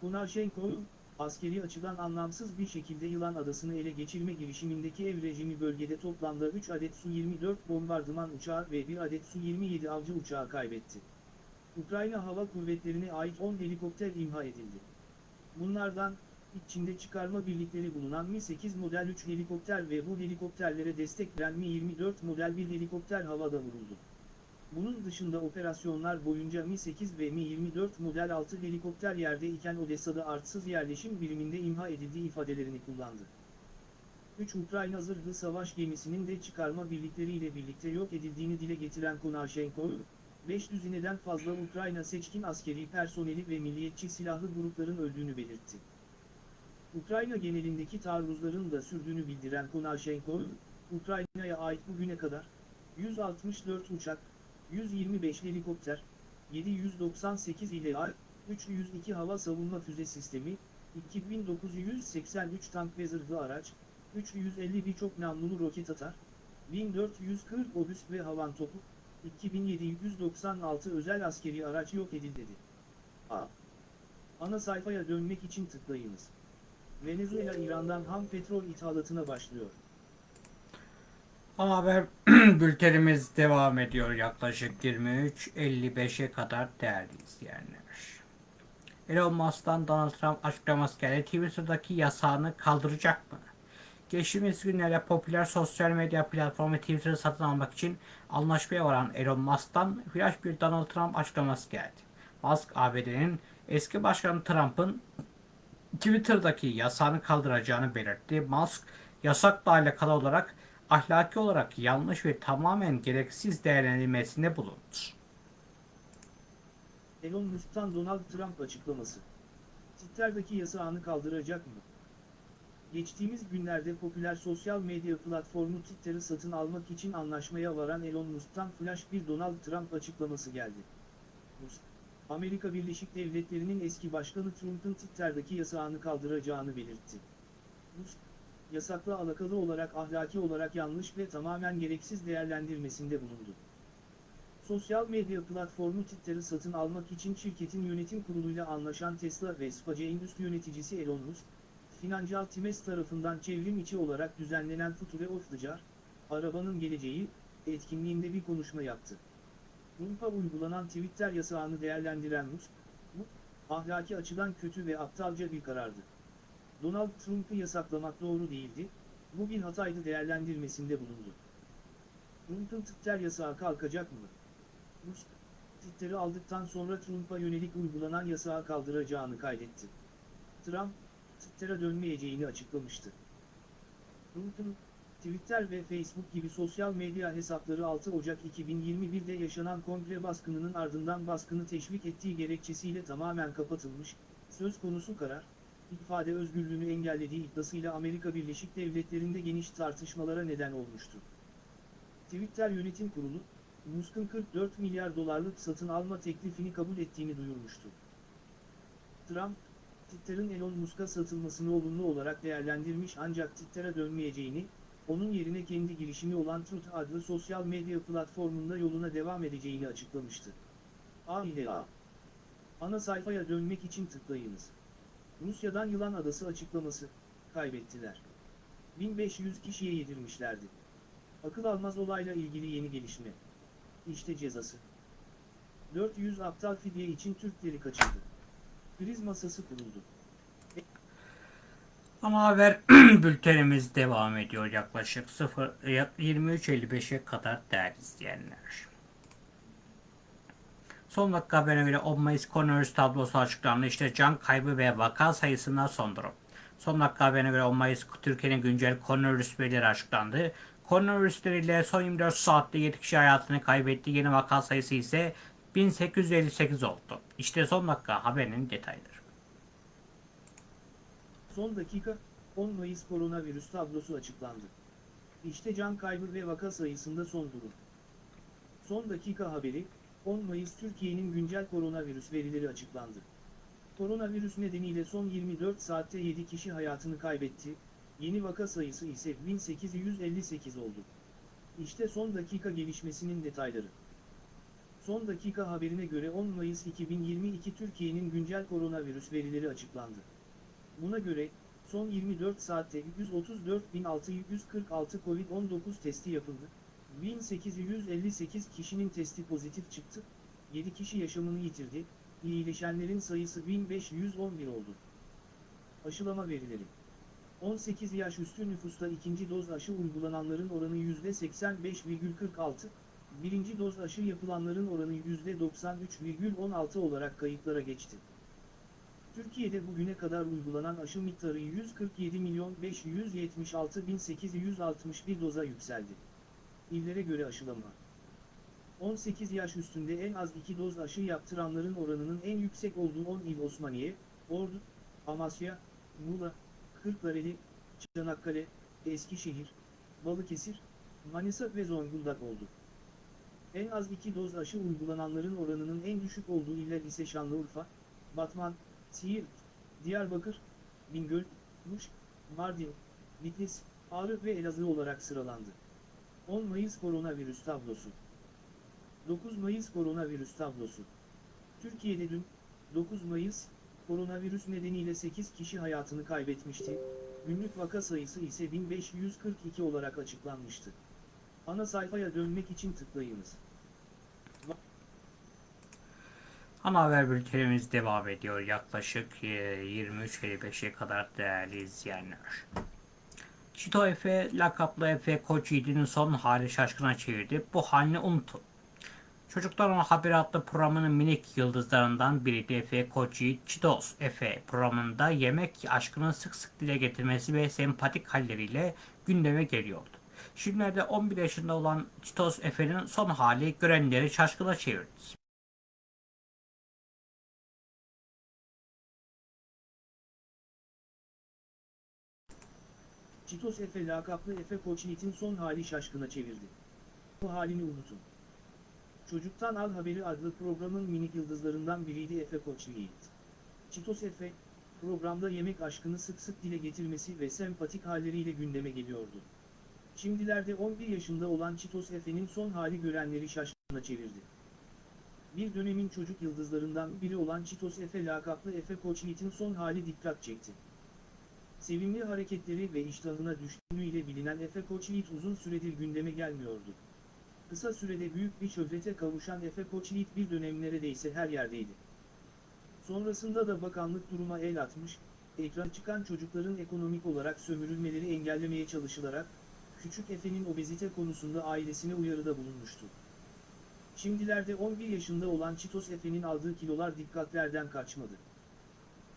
Konashenko, askeri açıdan anlamsız bir şekilde Yılan Adası'nı ele geçirme girişimindeki ev rejimi bölgede toplamda 3 adet Su-24 bombardıman uçağı ve 1 adet Su-27 avcı uçağı kaybetti. Ukrayna Hava Kuvvetleri'ne ait 10 helikopter imha edildi. Bunlardan, içinde çıkarma birlikleri bulunan Mi-8 model 3 helikopter ve bu helikopterlere destek veren Mi-24 model bir helikopter havada vuruldu. Bunun dışında operasyonlar boyunca Mi-8 ve Mi-24 model 6 helikopter yerde iken Odessa'da artsız yerleşim biriminde imha edildiği ifadelerini kullandı. 3 Ukrayna zırhlı savaş gemisinin de çıkarma birlikleriyle birlikte yok edildiğini dile getiren Konashenko, 5 düzineden fazla Ukrayna seçkin askeri personeli ve milliyetçi silahlı grupların öldüğünü belirtti. Ukrayna genelindeki taarruzların da sürdüğünü bildiren Konashenko, Ukrayna'ya ait bugüne kadar 164 uçak, 125 helikopter, 798 İHA, 302 hava savunma füze sistemi, 2983 tank ve zırhlı araç, 350 birçok namlulu roket atar, 1440 obüs ve havan topu, 2796 özel askeri araç yok edildi dedi. A. Ana sayfaya dönmek için tıklayınız. Venezuela İran'dan ham petrol ithalatına başlıyor. Haber bültenimiz devam ediyor yaklaşık 23.55'e kadar değerli izleyenler. Elon Musk'tan Donald Trump açıklaması geldi. Twitter'daki yasağını kaldıracak mı? Geçtiğimiz günlerde popüler sosyal medya platformu Twitter'ı satın almak için anlaşmaya varan Elon Musk'tan flash bir Donald Trump açıklaması geldi. Musk, ABD'nin eski başkanı Trump'ın Twitter'daki yasağını kaldıracağını belirtti. Musk, yasakla alakalı olarak ahlaki olarak yanlış ve tamamen gereksiz değerlendirmesinde bulundu. Elon Musk'tan Donald Trump açıklaması. Twitter'daki yasağını kaldıracak mı? Geçtiğimiz günlerde popüler sosyal medya platformu Twitter'ı satın almak için anlaşmaya varan Elon Musk'tan flash bir Donald Trump açıklaması geldi. Musk, Amerika Birleşik Devletleri'nin eski başkanı Trump'ın Twitter'daki yasağını kaldıracağını belirtti. Musk, yasakla alakalı olarak ahlaki olarak yanlış ve tamamen gereksiz değerlendirmesinde bulundu. Sosyal medya platformu Twitter'ı satın almak için şirketin yönetim kuruluyla anlaşan Tesla ve SpaceX üst yöneticisi Elon Musk, Financial Times tarafından çevrim içi olarak düzenlenen Future of the Car, arabanın geleceği, etkinliğinde bir konuşma yaptı. Trump'a uygulanan Twitter yasağını değerlendiren Musk, bu, ahlaki açıdan kötü ve aptalca bir karardı. Donald Trump'ı yasaklamak doğru değildi, bu bir hataydı değerlendirmesinde bulundu. Trump'ın Twitter yasağı kalkacak mı? Musk, Twitter'ı aldıktan sonra Trump'a yönelik uygulanan yasağı kaldıracağını kaydetti. Trump, Twitter'a dönmeyeceğini açıklamıştı. Trump'ın, Twitter ve Facebook gibi sosyal medya hesapları 6 Ocak 2021'de yaşanan kongre baskınının ardından baskını teşvik ettiği gerekçesiyle tamamen kapatılmış, söz konusu karar, ifade özgürlüğünü engellediği iddiasıyla Amerika Birleşik Devletleri'nde geniş tartışmalara neden olmuştu. Twitter Yönetim Kurulu, Musk'ın 44 milyar dolarlık satın alma teklifini kabul ettiğini duyurmuştu. Trump, Twitter'ın Elon Musk'a satılmasını olumlu olarak değerlendirmiş ancak Twitter'a dönmeyeceğini, onun yerine kendi girişimi olan Truth adlı sosyal medya platformunda yoluna devam edeceğini açıklamıştı. A A. Ana sayfaya dönmek için tıklayınız. Rusya'dan Yılan Adası açıklaması, kaybettiler. 1500 kişiye yedirmişlerdi. Akıl almaz olayla ilgili yeni gelişme. İşte cezası. 400 aptal fidye için Türkleri kaçırdı. Kriz masası kuruldu. Ana haber bültenimiz devam ediyor yaklaşık 0 23.55'e kadar değerli izleyenler. Son dakika haberine göre 10 Mayıs koronavirüs tablosu açıklandı. İşte can kaybı ve vaka sayısında son durum. Son dakika haberine göre 10 Mayıs Türkiye'nin güncel koronavirüs verileri açıklandı. Koronavirüsleriyle son 24 saatte 7 kişi hayatını kaybetti. Yeni vaka sayısı ise 1858 oldu. İşte son dakika haberinin detayları. Son dakika, 10 Mayıs koronavirüs tablosu açıklandı. İşte can kaybı ve vaka sayısında son durum. Son dakika haberi, 10 Mayıs Türkiye'nin güncel koronavirüs verileri açıklandı. Koronavirüs nedeniyle son 24 saatte 7 kişi hayatını kaybetti, yeni vaka sayısı ise 1858 oldu. İşte son dakika gelişmesinin detayları. Son dakika haberine göre 10 Mayıs 2022 Türkiye'nin güncel koronavirüs verileri açıklandı. Buna göre, son 24 saatte 134.646 COVID-19 testi yapıldı, 1858 kişinin testi pozitif çıktı, 7 kişi yaşamını yitirdi, iyileşenlerin sayısı 1511 oldu. Aşılama verileri. 18 yaş üstü nüfusta ikinci doz aşı uygulananların oranı %85,46, birinci doz aşı yapılanların oranı %93,16 olarak kayıtlara geçti. Türkiye'de bugüne kadar uygulanan aşı miktarı 147 milyon 576 bin 861 doza yükseldi. İllere göre aşılama. 18 yaş üstünde en az 2 doz aşı yaptıranların oranının en yüksek olduğu 10 il Osmaniye, Ordu, Amasya, Muğla, Kırklareli, Çanakkale, Eskişehir, Balıkesir, Manisa ve Zonguldak oldu. En az 2 doz aşı uygulananların oranının en düşük olduğu iller ise Şanlıurfa, Batman, Siirt, Diyarbakır, Bingöl, Muş, Mardin, Bitlis, Ağrı ve Elazığ olarak sıralandı. 10 Mayıs koronavirüs tablosu 9 Mayıs koronavirüs tablosu Türkiye'de dün, 9 Mayıs, koronavirüs nedeniyle 8 kişi hayatını kaybetmişti, günlük vaka sayısı ise 1542 olarak açıklanmıştı. Ana sayfaya dönmek için tıklayınız. Ana haber bültenimiz devam ediyor yaklaşık e, 23.55'e kadar değerli izleyenler. Çito Efe lakaplı Efe Koç Yiğit'in son hali şaşkına çevirdi. Bu halini unutun. Çocuklar Ona Haber adlı programının minik yıldızlarından biriydi Efe Koç Yiğit. Çitos Efe programında yemek aşkını sık sık dile getirmesi ve sempatik halleriyle gündeme geliyordu. Şimdilerde 11 yaşında olan Çitos Efe'nin son hali görenleri şaşkına çevirdi. Çitos Efe lakaplı Efe Koç Yiğit'in son hali şaşkına çevirdi. Bu halini unutun. Çocuktan Al Haberi adlı programın minik yıldızlarından biriydi Efe Koç Yiğit. Çitos Efe, programda yemek aşkını sık sık dile getirmesi ve sempatik halleriyle gündeme geliyordu. Şimdilerde 11 yaşında olan Çitos Efe'nin son hali görenleri şaşkına çevirdi. Bir dönemin çocuk yıldızlarından biri olan Çitos Efe lakaplı Efe Koç Yiğit'in son hali dikkat çekti. Sevimli hareketleri ve iştahına düşkünlüğüyle bilinen Efe Koç Yiğit uzun süredir gündeme gelmiyordu. Kısa sürede büyük bir şöhrete kavuşan Efe Koç Yiğit bir dönem neredeyse her yerdeydi. Sonrasında da bakanlık duruma el atmış, ekran çıkan çocukların ekonomik olarak sömürülmeleri engellemeye çalışılarak, Küçük Efe'nin obezite konusunda ailesine uyarıda bulunmuştu. Şimdilerde 11 yaşında olan Çitos Efe'nin aldığı kilolar dikkatlerden kaçmadı.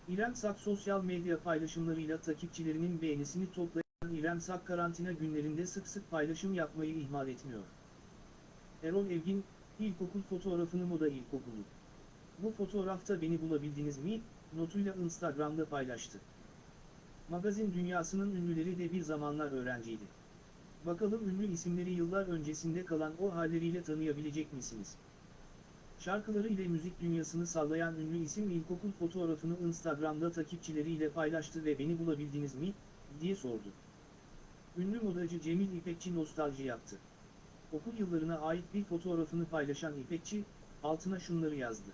İrem Sak sosyal medya paylaşımlarıyla takipçilerinin beğenisini toplayan İrem Sak karantina günlerinde sık sık paylaşım yapmayı ihmal etmiyor. Erol Evgin, ilkokul fotoğrafını Moda İlkokulu. Bu fotoğrafta beni bulabildiniz mi? Notuyla Instagram'da paylaştı. Magazin dünyasının ünlüleri de bir zamanlar öğrenciydi. Bakalım ünlü isimleri yıllar öncesinde kalan o halleriyle tanıyabilecek misiniz? Şarkıları ile müzik dünyasını sallayan ünlü isim ilkokul fotoğrafını Instagram'da takipçileriyle paylaştı ve beni bulabildiniz mi? diye sordu. Ünlü modacı Cemil İpekçi nostalji yaptı. Okul yıllarına ait bir fotoğrafını paylaşan İpekçi, altına şunları yazdı.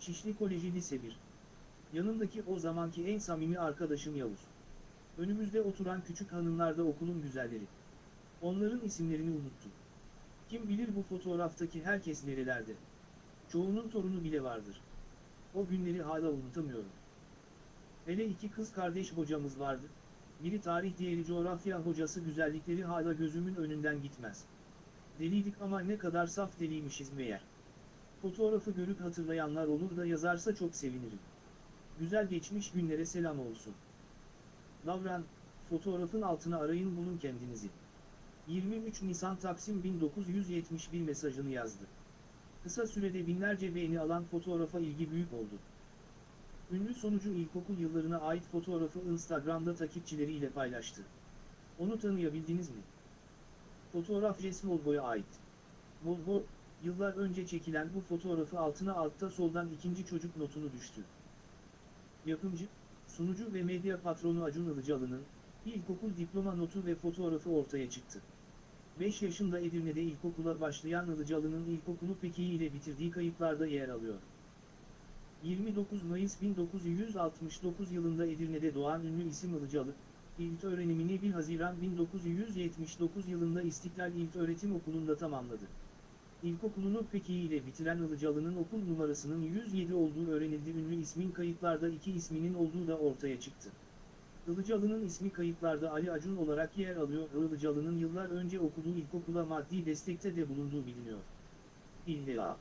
Şişli Koleji Lise 1. Yanındaki o zamanki en samimi arkadaşım Yavuz. Önümüzde oturan küçük hanımlar da okulun güzelleri. Onların isimlerini unuttum. Kim bilir bu fotoğraftaki herkes nerelerde. Çoğunun torunu bile vardır. O günleri hala unutamıyorum. Hele iki kız kardeş hocamız vardı. Biri tarih diğeri coğrafya hocası güzellikleri hala gözümün önünden gitmez. Deliydik ama ne kadar saf deliymişiz meğer. Fotoğrafı görüp hatırlayanlar olur da yazarsa çok sevinirim. Güzel geçmiş günlere selam olsun. Davran, fotoğrafın altına arayın bulun kendinizi. 23 Nisan Taksim 1971 mesajını yazdı. Kısa sürede binlerce beğeni alan fotoğrafa ilgi büyük oldu. Ünlü sonucu ilkokul yıllarına ait fotoğrafı Instagram'da takipçileriyle paylaştı. Onu tanıyabildiniz mi? Fotoğraf Resmolbo'ya ait. Volvo, yıllar önce çekilen bu fotoğrafı altına altta soldan ikinci çocuk notunu düştü. Yapımcı, sunucu ve medya patronu Acun Ilıcalı'nın, ilkokul diploma notu ve fotoğrafı ortaya çıktı. 5 yaşında Edirne'de ilkokula başlayan Ilıcalı'nın ilkokulu peki ile bitirdiği kayıtlarda yer alıyor. 29 Mayıs 1969 yılında Edirne'de doğan ünlü isim Ilıcalı, ilk öğrenimini 1 Haziran 1979 yılında İstiklal İlköğretim Okulu'nda tamamladı. İlkokulunu peki ile bitiren Ilıcalı'nın okul numarasının 107 olduğu öğrenildi. Ünlü ismin kayıtlarda iki isminin olduğu da ortaya çıktı. Ilıcalı'nın ismi kayıtlarda Ali Acun olarak yer alıyor. Ilıcalı'nın yıllar önce okuduğu ilkokula maddi destekte de bulunduğu biliniyor. İlla.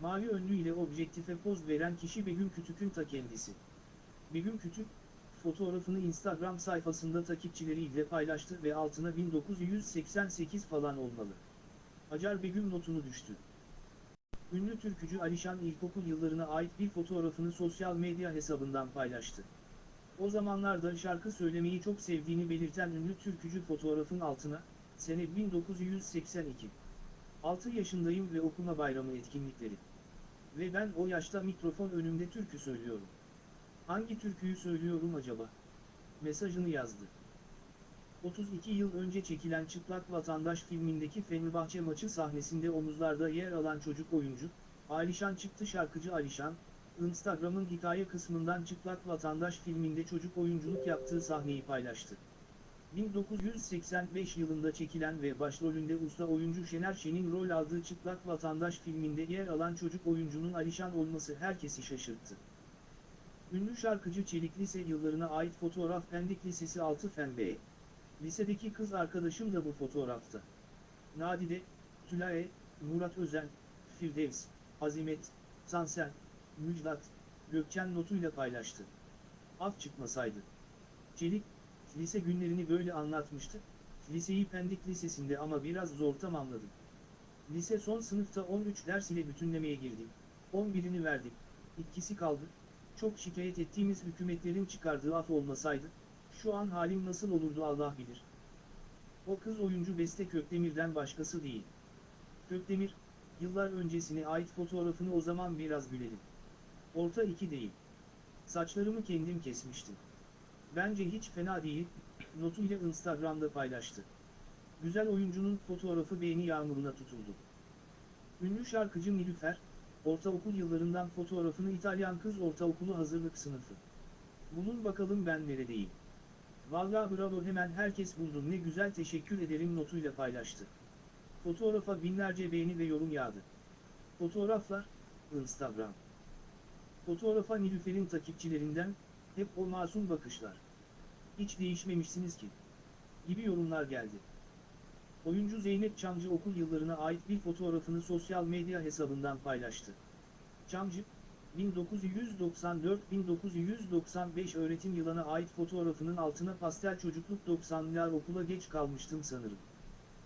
Mavi önlü ile objektife poz veren kişi Begüm Kütük'ün ta kendisi. Begüm Kütük, fotoğrafını Instagram sayfasında takipçileriyle paylaştı ve altına 1988 falan olmalı. Acar Begüm notunu düştü. Ünlü türkücü Alişan ilkokul yıllarına ait bir fotoğrafını sosyal medya hesabından paylaştı. O zamanlarda şarkı söylemeyi çok sevdiğini belirten ünlü türkücü fotoğrafın altına, sene 1982. 6 yaşındayım ve okuma bayramı etkinlikleri. Ve ben o yaşta mikrofon önümde türkü söylüyorum. Hangi türküyü söylüyorum acaba? Mesajını yazdı. 32 yıl önce çekilen Çıplak Vatandaş filmindeki Fenerbahçe maçı sahnesinde omuzlarda yer alan çocuk oyuncu, Alişan çıktı şarkıcı Alişan, Instagram'ın hikaye kısmından Çıplak Vatandaş filminde çocuk oyunculuk yaptığı sahneyi paylaştı. 1985 yılında çekilen ve başrolünde usta oyuncu Şener Şen'in rol aldığı Çıplak Vatandaş filminde yer alan çocuk oyuncunun Alişan olması herkesi şaşırttı. Ünlü şarkıcı Çelik Lise yıllarına ait fotoğraf Pendik Lisesi 6 Fen B. Lisedeki kız arkadaşım da bu fotoğrafta. Nadide, Tülaye, Murat Özen, Firdevs, Azimet, Tansel, Müjdat, Gökçen notuyla paylaştı. Af çıkmasaydı. Çelik, lise günlerini böyle anlatmıştı, liseyi Pendik Lisesi'nde ama biraz zor tamamladım. Lise son sınıfta 13 ders ile bütünlemeye girdim. 11'ini verdim, ikisi kaldı, çok şikayet ettiğimiz hükümetlerin çıkardığı af olmasaydı, şu an halim nasıl olurdu Allah bilir. O kız oyuncu Beste Kökdemir'den başkası değil. Kökdemir, yıllar öncesine ait fotoğrafını o zaman biraz gülelim. Orta iki değil. Saçlarımı kendim kesmiştim. Bence hiç fena değil, notuyla Instagram'da paylaştı. Güzel oyuncunun fotoğrafı beğeni yağmuruna tutuldu. Ünlü şarkıcı Nilüfer, ortaokul yıllarından fotoğrafını İtalyan kız ortaokulu hazırlık sınıfı. Bunun bakalım ben neredeyim. Vallahi bravo hemen herkes buldu ne güzel teşekkür ederim notuyla paylaştı. Fotoğrafa binlerce beğeni ve yorum yağdı. Fotoğraflar, Instagram. Fotoğrafa Nilüfer'in takipçilerinden, hep o masum bakışlar. Hiç değişmemişsiniz ki. gibi yorumlar geldi. Oyuncu Zeynep Çamcı okul yıllarına ait bir fotoğrafını sosyal medya hesabından paylaştı. Çamcı, 1994-1995 öğretim yılına ait fotoğrafının altına pastel çocukluk 90'lar okula geç kalmıştım sanırım.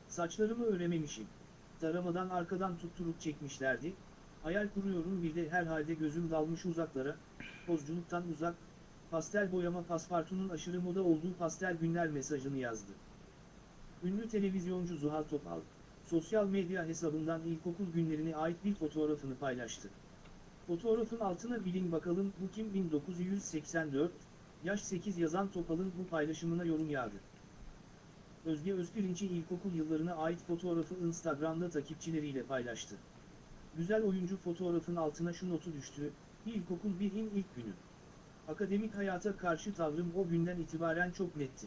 Saçlarımı örememişim. Taramadan arkadan tutturup çekmişlerdi. Hayal kuruyorum bir de herhalde gözüm dalmış uzaklara, pozculuktan uzak, pastel boyama paspartunun aşırı moda olduğu pastel günler mesajını yazdı. Ünlü televizyoncu Zuhal Topal, sosyal medya hesabından ilkokul günlerine ait bir fotoğrafını paylaştı. Fotoğrafın altına bilin bakalım bu kim 1984, yaş 8 yazan Topal'ın bu paylaşımına yorum yağdı. Özge Özpirinç'i ilkokul yıllarına ait fotoğrafı Instagram'da takipçileriyle paylaştı. Güzel oyuncu fotoğrafın altına şu notu düştü, ilkokul 1'in ilk günü. Akademik hayata karşı tavrım o günden itibaren çok netti.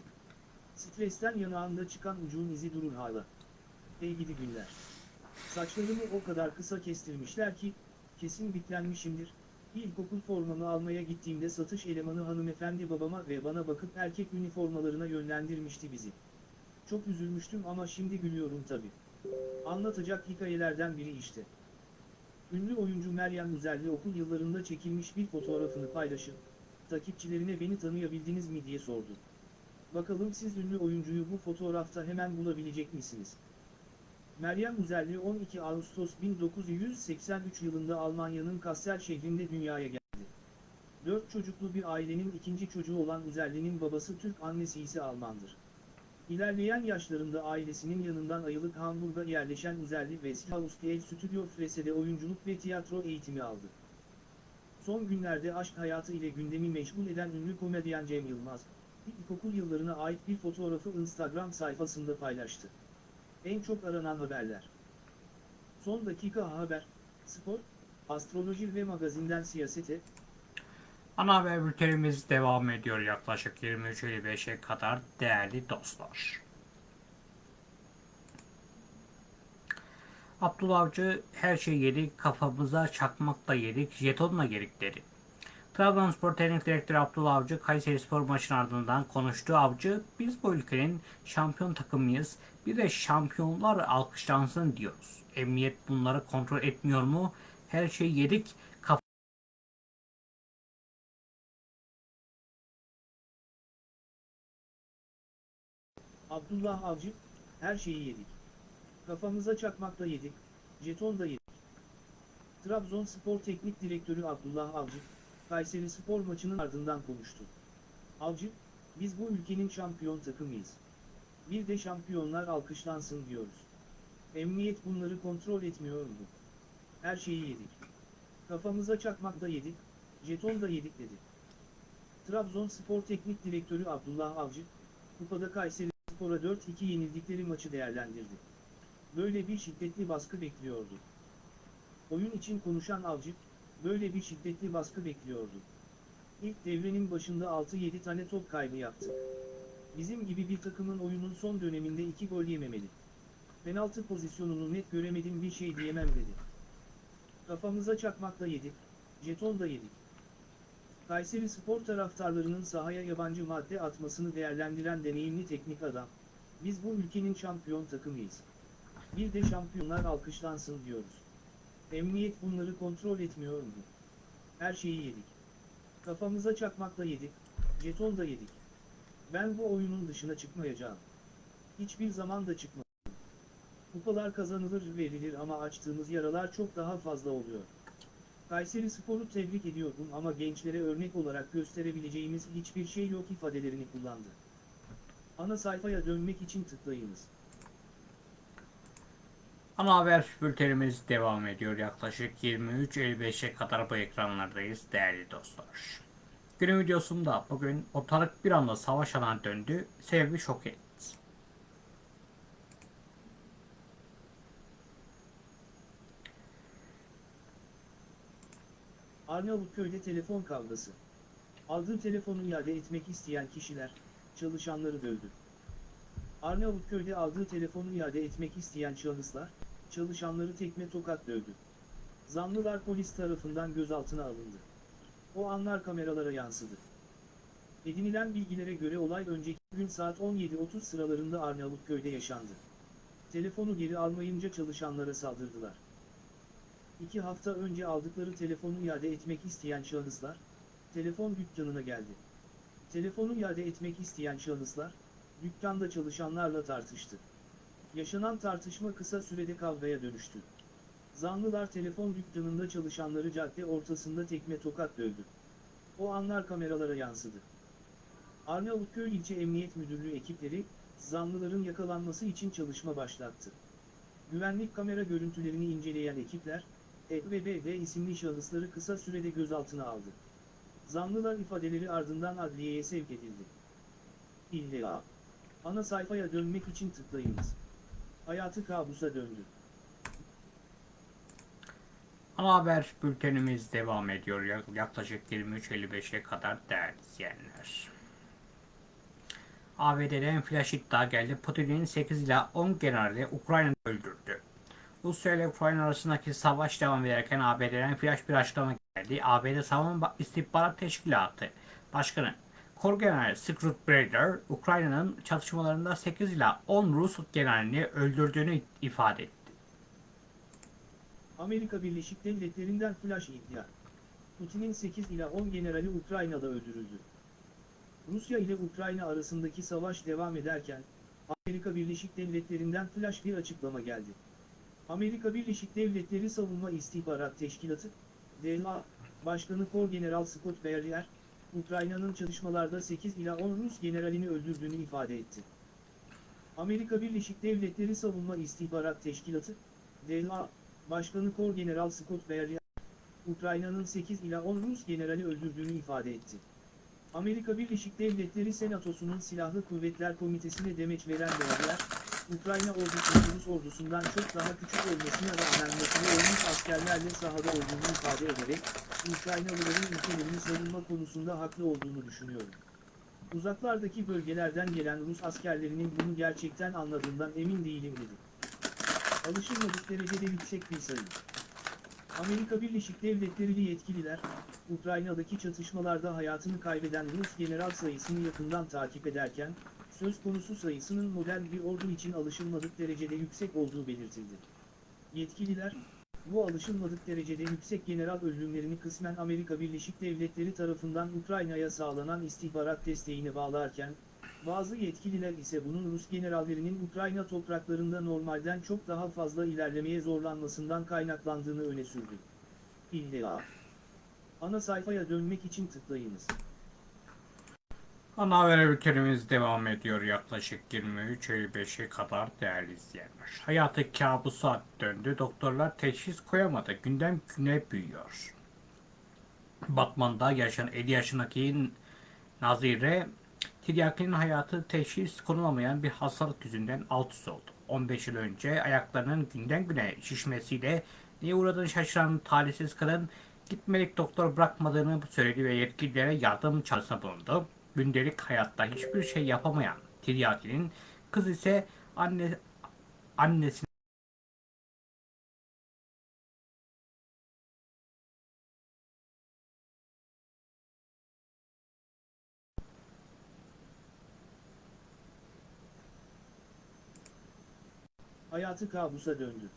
Stresten yanağında çıkan ucuğun izi durur hala. Ey gidi günler. Saçlarımı o kadar kısa kestirmişler ki, kesin bitlenmişimdir. İlkokul formamı almaya gittiğimde satış elemanı hanımefendi babama ve bana bakıp erkek üniformalarına yönlendirmişti bizi. Çok üzülmüştüm ama şimdi gülüyorum tabi. Anlatacak hikayelerden biri işte. Ünlü oyuncu Meryem Üzerli okul yıllarında çekilmiş bir fotoğrafını paylaşıp, takipçilerine beni tanıyabildiniz mi diye sordu. Bakalım siz ünlü oyuncuyu bu fotoğrafta hemen bulabilecek misiniz? Meryem Üzerli 12 Ağustos 1983 yılında Almanya'nın Kassel şehrinde dünyaya geldi. Dört çocuklu bir ailenin ikinci çocuğu olan Üzerli'nin babası Türk annesi ise Almandır. İlerleyen yaşlarında ailesinin yanından ayrılıp Hamburg'a yerleşen Üzerli ve Haustel Studio Frese'de oyunculuk ve tiyatro eğitimi aldı. Son günlerde aşk hayatı ile gündemi meşgul eden ünlü komedyen Cem Yılmaz, ilkokul yıllarına ait bir fotoğrafı Instagram sayfasında paylaştı. En çok aranan haberler. Son dakika haber, spor, astroloji ve magazinden siyasete, Ana haber bültenimiz devam ediyor yaklaşık 23.55'e kadar değerli dostlar. Abdullah Avcı her şey yedik, kafamıza çakmak da yedik, jetonla yedik dedi. Trabzonspor Teknik Direktörü Abdullah Avcı, Kayseri Spor maçının ardından konuştu. Avcı, biz bu ülkenin şampiyon takımıyız, bir de şampiyonlar alkışlansın diyoruz. Emniyet bunları kontrol etmiyor mu? Her şeyi yedik, Abdullah Avcı, her şeyi yedik. Kafamıza çakmak da yedik, jeton da yedik. Trabzonspor Teknik Direktörü Abdullah Avcı, Kayseri Spor maçının ardından konuştu. Avcı, biz bu ülkenin şampiyon takımıyız. Bir de şampiyonlar alkışlansın diyoruz. Emniyet bunları kontrol etmiyor mu? Her şeyi yedik. Kafamıza çakmak da yedik, jeton da yedik dedi. Trabzonspor Teknik Direktörü Abdullah Avcı, Kupada Kayseri Spor'a 4-2 yenildikleri maçı değerlendirdi. Böyle bir şiddetli baskı bekliyordu. Oyun için konuşan Avcı, böyle bir şiddetli baskı bekliyordu. İlk devrenin başında 6-7 tane top kaybı yaptık. Bizim gibi bir takımın oyunun son döneminde 2 gol yememeli. Penaltı pozisyonunu net göremedim bir şey diyemem dedi. Kafamıza çakmak da yedik, jeton da yedik. Kayseri Spor taraftarlarının sahaya yabancı madde atmasını değerlendiren deneyimli teknik adam, biz bu ülkenin şampiyon takımıyız. Bir de şampiyonlar alkışlansın diyoruz. Emniyet bunları kontrol etmiyor mu? Her şeyi yedik. Kafamıza çakmakla yedik, jeton da yedik. Ben bu oyunun dışına çıkmayacağım. Hiçbir zaman da çıkmadım. Kupalar kazanılır verilir ama açtığımız yaralar çok daha fazla oluyor. Kayseri Spor'u tebrik ediyorum ama gençlere örnek olarak gösterebileceğimiz hiçbir şey yok ifadelerini kullandı. Ana sayfaya dönmek için tıklayınız. Ana haber bültenimiz devam ediyor. Yaklaşık 23.55'e kadar bu ekranlardayız değerli dostlar. Günün videosunda bugün ortalık bir anda savaş alanına döndü. Sebebi şok etti. Arnavutköy'de telefon kavgası. Aldığı telefonu iade etmek isteyen kişiler, çalışanları dövdü. Arnavutköy'de aldığı telefonu iade etmek isteyen şahıslar, çalışanları tekme tokat dövdü. Zanlılar polis tarafından gözaltına alındı. O anlar kameralara yansıdı. Edinilen bilgilere göre olay önceki Gün saat 17.30 sıralarında Arnavutköy'de yaşandı. Telefonu geri almayınca çalışanlara saldırdılar. İki hafta önce aldıkları telefonu iade etmek isteyen şahıslar, telefon dükkanına geldi. Telefonu iade etmek isteyen şahıslar, dükkanda çalışanlarla tartıştı. Yaşanan tartışma kısa sürede kavgaya dönüştü. Zanlılar telefon dükkanında çalışanları cadde ortasında tekme tokat dövdü. O anlar kameralara yansıdı. Arnavutköy İlçe Emniyet Müdürlüğü ekipleri, zanlıların yakalanması için çalışma başlattı. Güvenlik kamera görüntülerini inceleyen ekipler, E ve isimli şahısları kısa sürede gözaltına aldı. Zanlılar ifadeleri ardından adliyeye sevk edildi. İlla. Ana sayfaya dönmek için tıklayınız. Hayatı kabusa döndü. Ana haber bültenimiz devam ediyor. Ya- Yaklaşık 23.55'e kadar değerli izleyenler. ABD'den flash iddia geldi. Putin'in 8 ila 10 generali Ukrayna'yı öldürdü. Rusya ile Ukrayna arasındaki savaş devam ederken ABD'den flash bir açıklama geldi. ABD Savunma İstihbarat Teşkilatı Başkanı Kor General Scott Brader, Ukrayna'nın çatışmalarında 8 ila 10 Rus generalini öldürdüğünü ifade etti. Amerika Birleşik Devletleri'nden flash iddia. Putin'in 8 ila 10 generali Ukrayna'da öldürüldü. Rusya ile Ukrayna arasındaki savaş devam ederken, Amerika Birleşik Devletleri'nden flash bir açıklama geldi. Amerika Birleşik Devletleri Savunma İstihbarat Teşkilatı, DLA, Başkanı Kor General Scott Berrier, Ukrayna'nın çatışmalarda 8 ila 10 Rus generalini öldürdüğünü ifade etti. Amerika Birleşik Devletleri Savunma İstihbarat Teşkilatı, DLA, Başkanı Kor General Scott Berrier, Ukrayna'nın 8 ila 10 Rus generali öldürdüğünü ifade etti. Amerika Birleşik Devletleri Senatosu'nun Silahlı Kuvvetler Komitesi'ne demeç veren Berrier, Ukrayna ordusunun Rus ordusundan çok daha küçük olmasına rağmen motive olmuş askerlerle sahada olduğunu ifade ederek, Ukraynalıların ülkelerini savunma konusunda haklı olduğunu düşünüyorum. Uzaklardaki bölgelerden gelen Rus askerlerinin bunu gerçekten anladığından emin değilim dedi. Alışılmadık derecede yüksek bir sayı. Amerika Birleşik Devletleri'li yetkililer, Ukrayna'daki çatışmalarda hayatını kaybeden Rus general sayısını yakından takip ederken, söz konusu sayısının modern bir ordu için alışılmadık derecede yüksek olduğu belirtildi. Yetkililer, bu alışılmadık derecede yüksek general ölümlerini kısmen Amerika Birleşik Devletleri tarafından Ukrayna'ya sağlanan istihbarat desteğine bağlarken, bazı yetkililer ise bunun Rus generallerinin Ukrayna topraklarında normalden çok daha fazla ilerlemeye zorlanmasından kaynaklandığını öne sürdü. İlla. Ana sayfaya dönmek için tıklayınız. Ana haber bültenimiz devam ediyor yaklaşık 23.55'e kadar değerli izleyenler. Hayatı kabusa döndü. Doktorlar teşhis koyamadı. Günden güne büyüyor. Batman'da yaşayan 50 yaşındaki Nazire Tiryakinin hayatı teşhis konulamayan bir hastalık yüzünden alt üst oldu. 15 yıl önce ayaklarının günden güne şişmesiyle neye uğradığını şaşıran talihsiz kadın gitmelik doktor bırakmadığını söyledi ve yetkililere yardım çağrısında bulundu. Gündelik hayatta hiçbir şey yapamayan Tiryakinin kız ise anne annesine Hayatı kabusa döndü.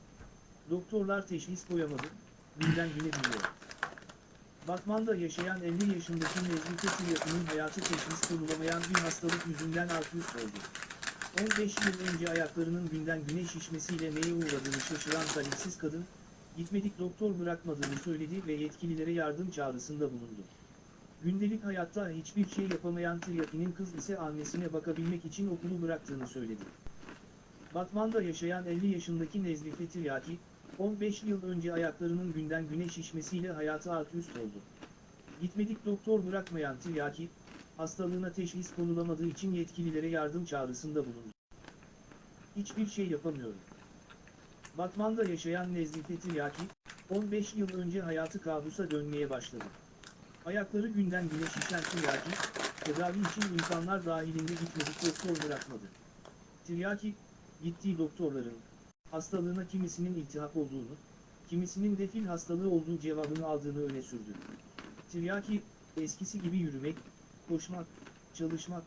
Doktorlar teşhis koyamadı, günden güne büyüyor. Batman'da yaşayan 50 yaşındaki Nezmi Tiryakı'nın hayatı teşhis konulamayan bir hastalık yüzünden alt üst oldu. 15 yıl önce ayaklarının günden güne şişmesiyle neye uğradığını şaşıran talihsiz kadın, gitmedik doktor bırakmadığını söyledi ve yetkililere yardım çağrısında bulundu. Gündelik hayatta hiçbir şey yapamayan Tiryaki'nin kız ise annesine bakabilmek için okulu bıraktığını söyledi. Batman'da yaşayan 50 yaşındaki Nezlife Tiryaki, 15 yıl önce ayaklarının günden güne şişmesiyle hayatı alt üst oldu. Gitmedik doktor bırakmayan Tiryaki, hastalığına teşhis konulamadığı için yetkililere yardım çağrısında bulundu. Hiçbir şey yapamıyorum. Batman'da yaşayan Nezlife Tiryaki, 15 yıl önce hayatı kabusa dönmeye başladı. Ayakları günden güne şişen Tiryaki, tedavi için imkanlar dahilinde gitmedik doktor bırakmadı. Tiryaki, gittiği doktorların, hastalığına kimisinin iltihap olduğunu, kimisinin de fil hastalığı olduğu cevabını aldığını öne sürdü. Tiryaki, eskisi gibi yürümek, koşmak, çalışmak,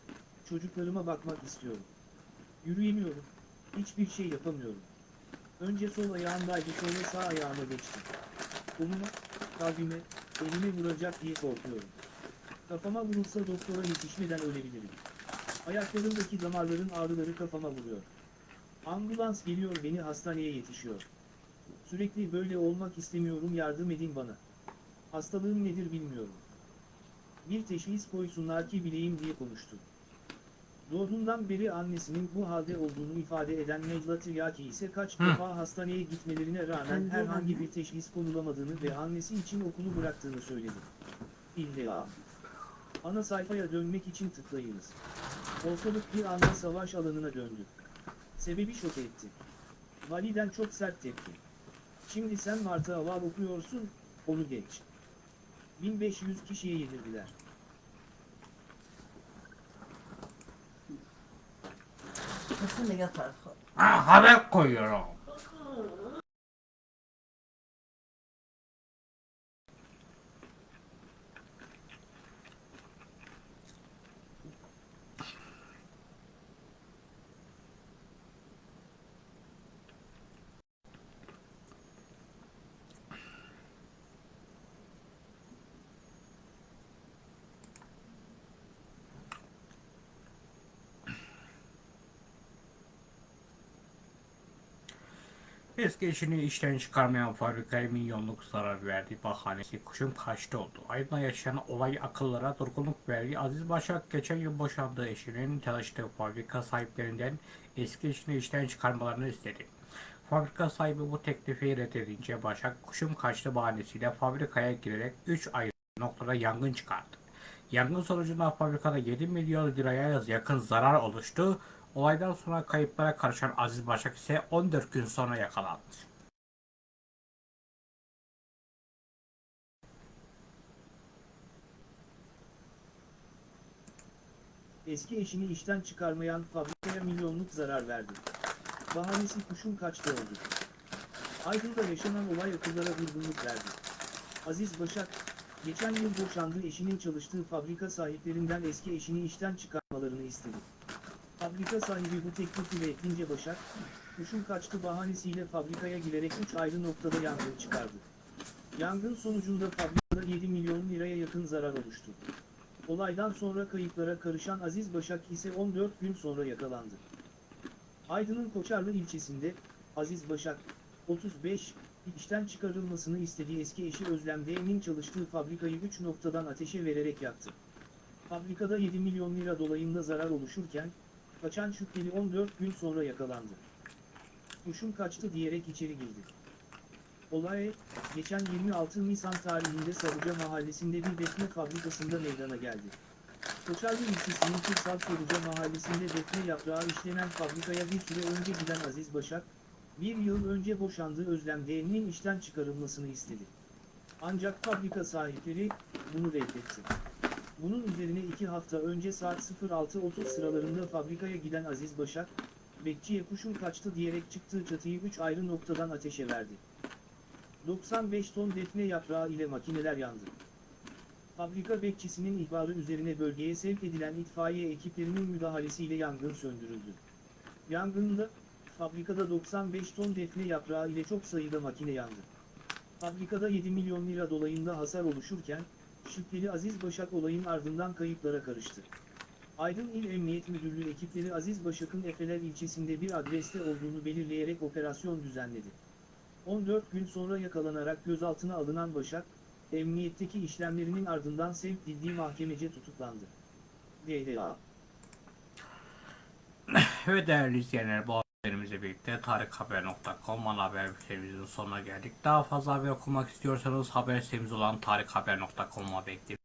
çocuklarıma bakmak istiyorum. Yürüyemiyorum. Hiçbir şey yapamıyorum. Önce sol ayağımdaydı sonra sağ ayağıma geçti. Koluma, kalbime, elime vuracak diye korkuyorum. Kafama vurulsa doktora yetişmeden ölebilirim. Ayaklarımdaki damarların ağrıları kafama vuruyor. Ambulans geliyor beni hastaneye yetişiyor. Sürekli böyle olmak istemiyorum yardım edin bana. Hastalığım nedir bilmiyorum. Bir teşhis koysunlar ki bileyim diye konuştu. Doğduğundan beri annesinin bu halde olduğunu ifade eden Necla Tiryaki ise kaç Hı. defa hastaneye gitmelerine rağmen herhangi bir teşhis konulamadığını ve annesi için okulu bıraktığını söyledi. İlla. Ana sayfaya dönmek için tıklayınız. Ortalık bir anda savaş alanına döndü. Sebebi şok etti. Validen çok sert tepki. Şimdi sen Martı Aval okuyorsun, onu geç. 1500 kişiye yenildiler. Kesin de yatar. Ha, haber koyuyorum. Eski eşini işten çıkarmayan fabrikaya milyonluk zarar verdi. Bahanesi kuşum kaçtı oldu. Aydın'da yaşanan olay akıllara durgunluk verdi. Aziz Başak geçen yıl boşandığı eşinin çalıştığı fabrika sahiplerinden eski eşini işten çıkarmalarını istedi. Fabrika sahibi bu teklifi reddedince Başak kuşum kaçtı bahanesiyle fabrikaya girerek 3 ayrı noktada yangın çıkardı. Yangın sonucunda fabrikada 7 milyon liraya yakın zarar oluştu. Olaydan sonra kayıplara karışan Aziz Başak ise 14 gün sonra yakalandı. Eski eşini işten çıkarmayan fabrikaya milyonluk zarar verdi. Bahanesi kuşun kaçtı oldu. Aydın'da yaşanan olay akıllara durgunluk verdi. Aziz Başak, geçen yıl boşandığı eşinin çalıştığı fabrika sahiplerinden eski eşini işten çıkarmalarını istedi. Fabrika sahibi bu teklifi reddetince Başak, kuşun kaçtı bahanesiyle fabrikaya girerek 3 ayrı noktada yangın çıkardı. Yangın sonucunda fabrikada 7 milyon liraya yakın zarar oluştu. Olaydan sonra kayıplara karışan Aziz Başak ise 14 gün sonra yakalandı. Aydın'ın Koçarlı ilçesinde, Aziz Başak, 35, işten çıkarılmasını istediği eski eşi Özlem D'nin çalıştığı fabrikayı 3 noktadan ateşe vererek yaktı. Fabrikada 7 milyon lira dolayında zarar oluşurken, kaçan şüpheli 14 gün sonra yakalandı. Kuşum kaçtı diyerek içeri girdi. Olay, geçen 26 Nisan tarihinde Sarıca mahallesinde bir defne fabrikasında meydana geldi. Koçarlı ilçesinin Kırsal Sarıca mahallesinde defne yaprağı işlenen fabrikaya bir süre önce giden Aziz Başak, bir yıl önce boşandığı Özlem D'nin işten çıkarılmasını istedi. Ancak fabrika sahipleri, bunu reddetti. Bunun üzerine iki hafta önce saat 06.30 sıralarında fabrikaya giden Aziz Başak, bekçiye kuşum kaçtı diyerek çıktığı çatıyı 3 ayrı noktadan ateşe verdi. 95 ton defne yaprağı ile makineler yandı. Fabrika bekçisinin ihbarı üzerine bölgeye sevk edilen itfaiye ekiplerinin müdahalesiyle yangın söndürüldü. Yangında, fabrikada 95 ton defne yaprağı ile çok sayıda makine yandı. Fabrikada 7 milyon lira dolayında hasar oluşurken, şüpheli Aziz Başak olayın ardından kayıplara karıştı. Aydın İl Emniyet Müdürlüğü ekipleri Aziz Başak'ın Efeler ilçesinde bir adreste olduğunu belirleyerek operasyon düzenledi. 14 gün sonra yakalanarak gözaltına alınan Başak, emniyetteki işlemlerinin ardından sevk edildiği mahkemece tutuklandı. DDA Ve değerli izleyenler bu haberimizle birlikte tarikhaber.com ana haber bültenimizin sonuna geldik. Daha fazla haber okumak istiyorsanız haber sitemiz olan tarikhaber.com'a bekleyip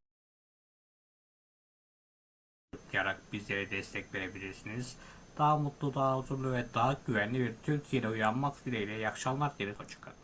tıklayarak bizlere destek verebilirsiniz. Daha mutlu, daha huzurlu ve daha güvenli bir Türkiye'de uyanmak dileğiyle iyi akşamlar dileriz. Hoşçakalın.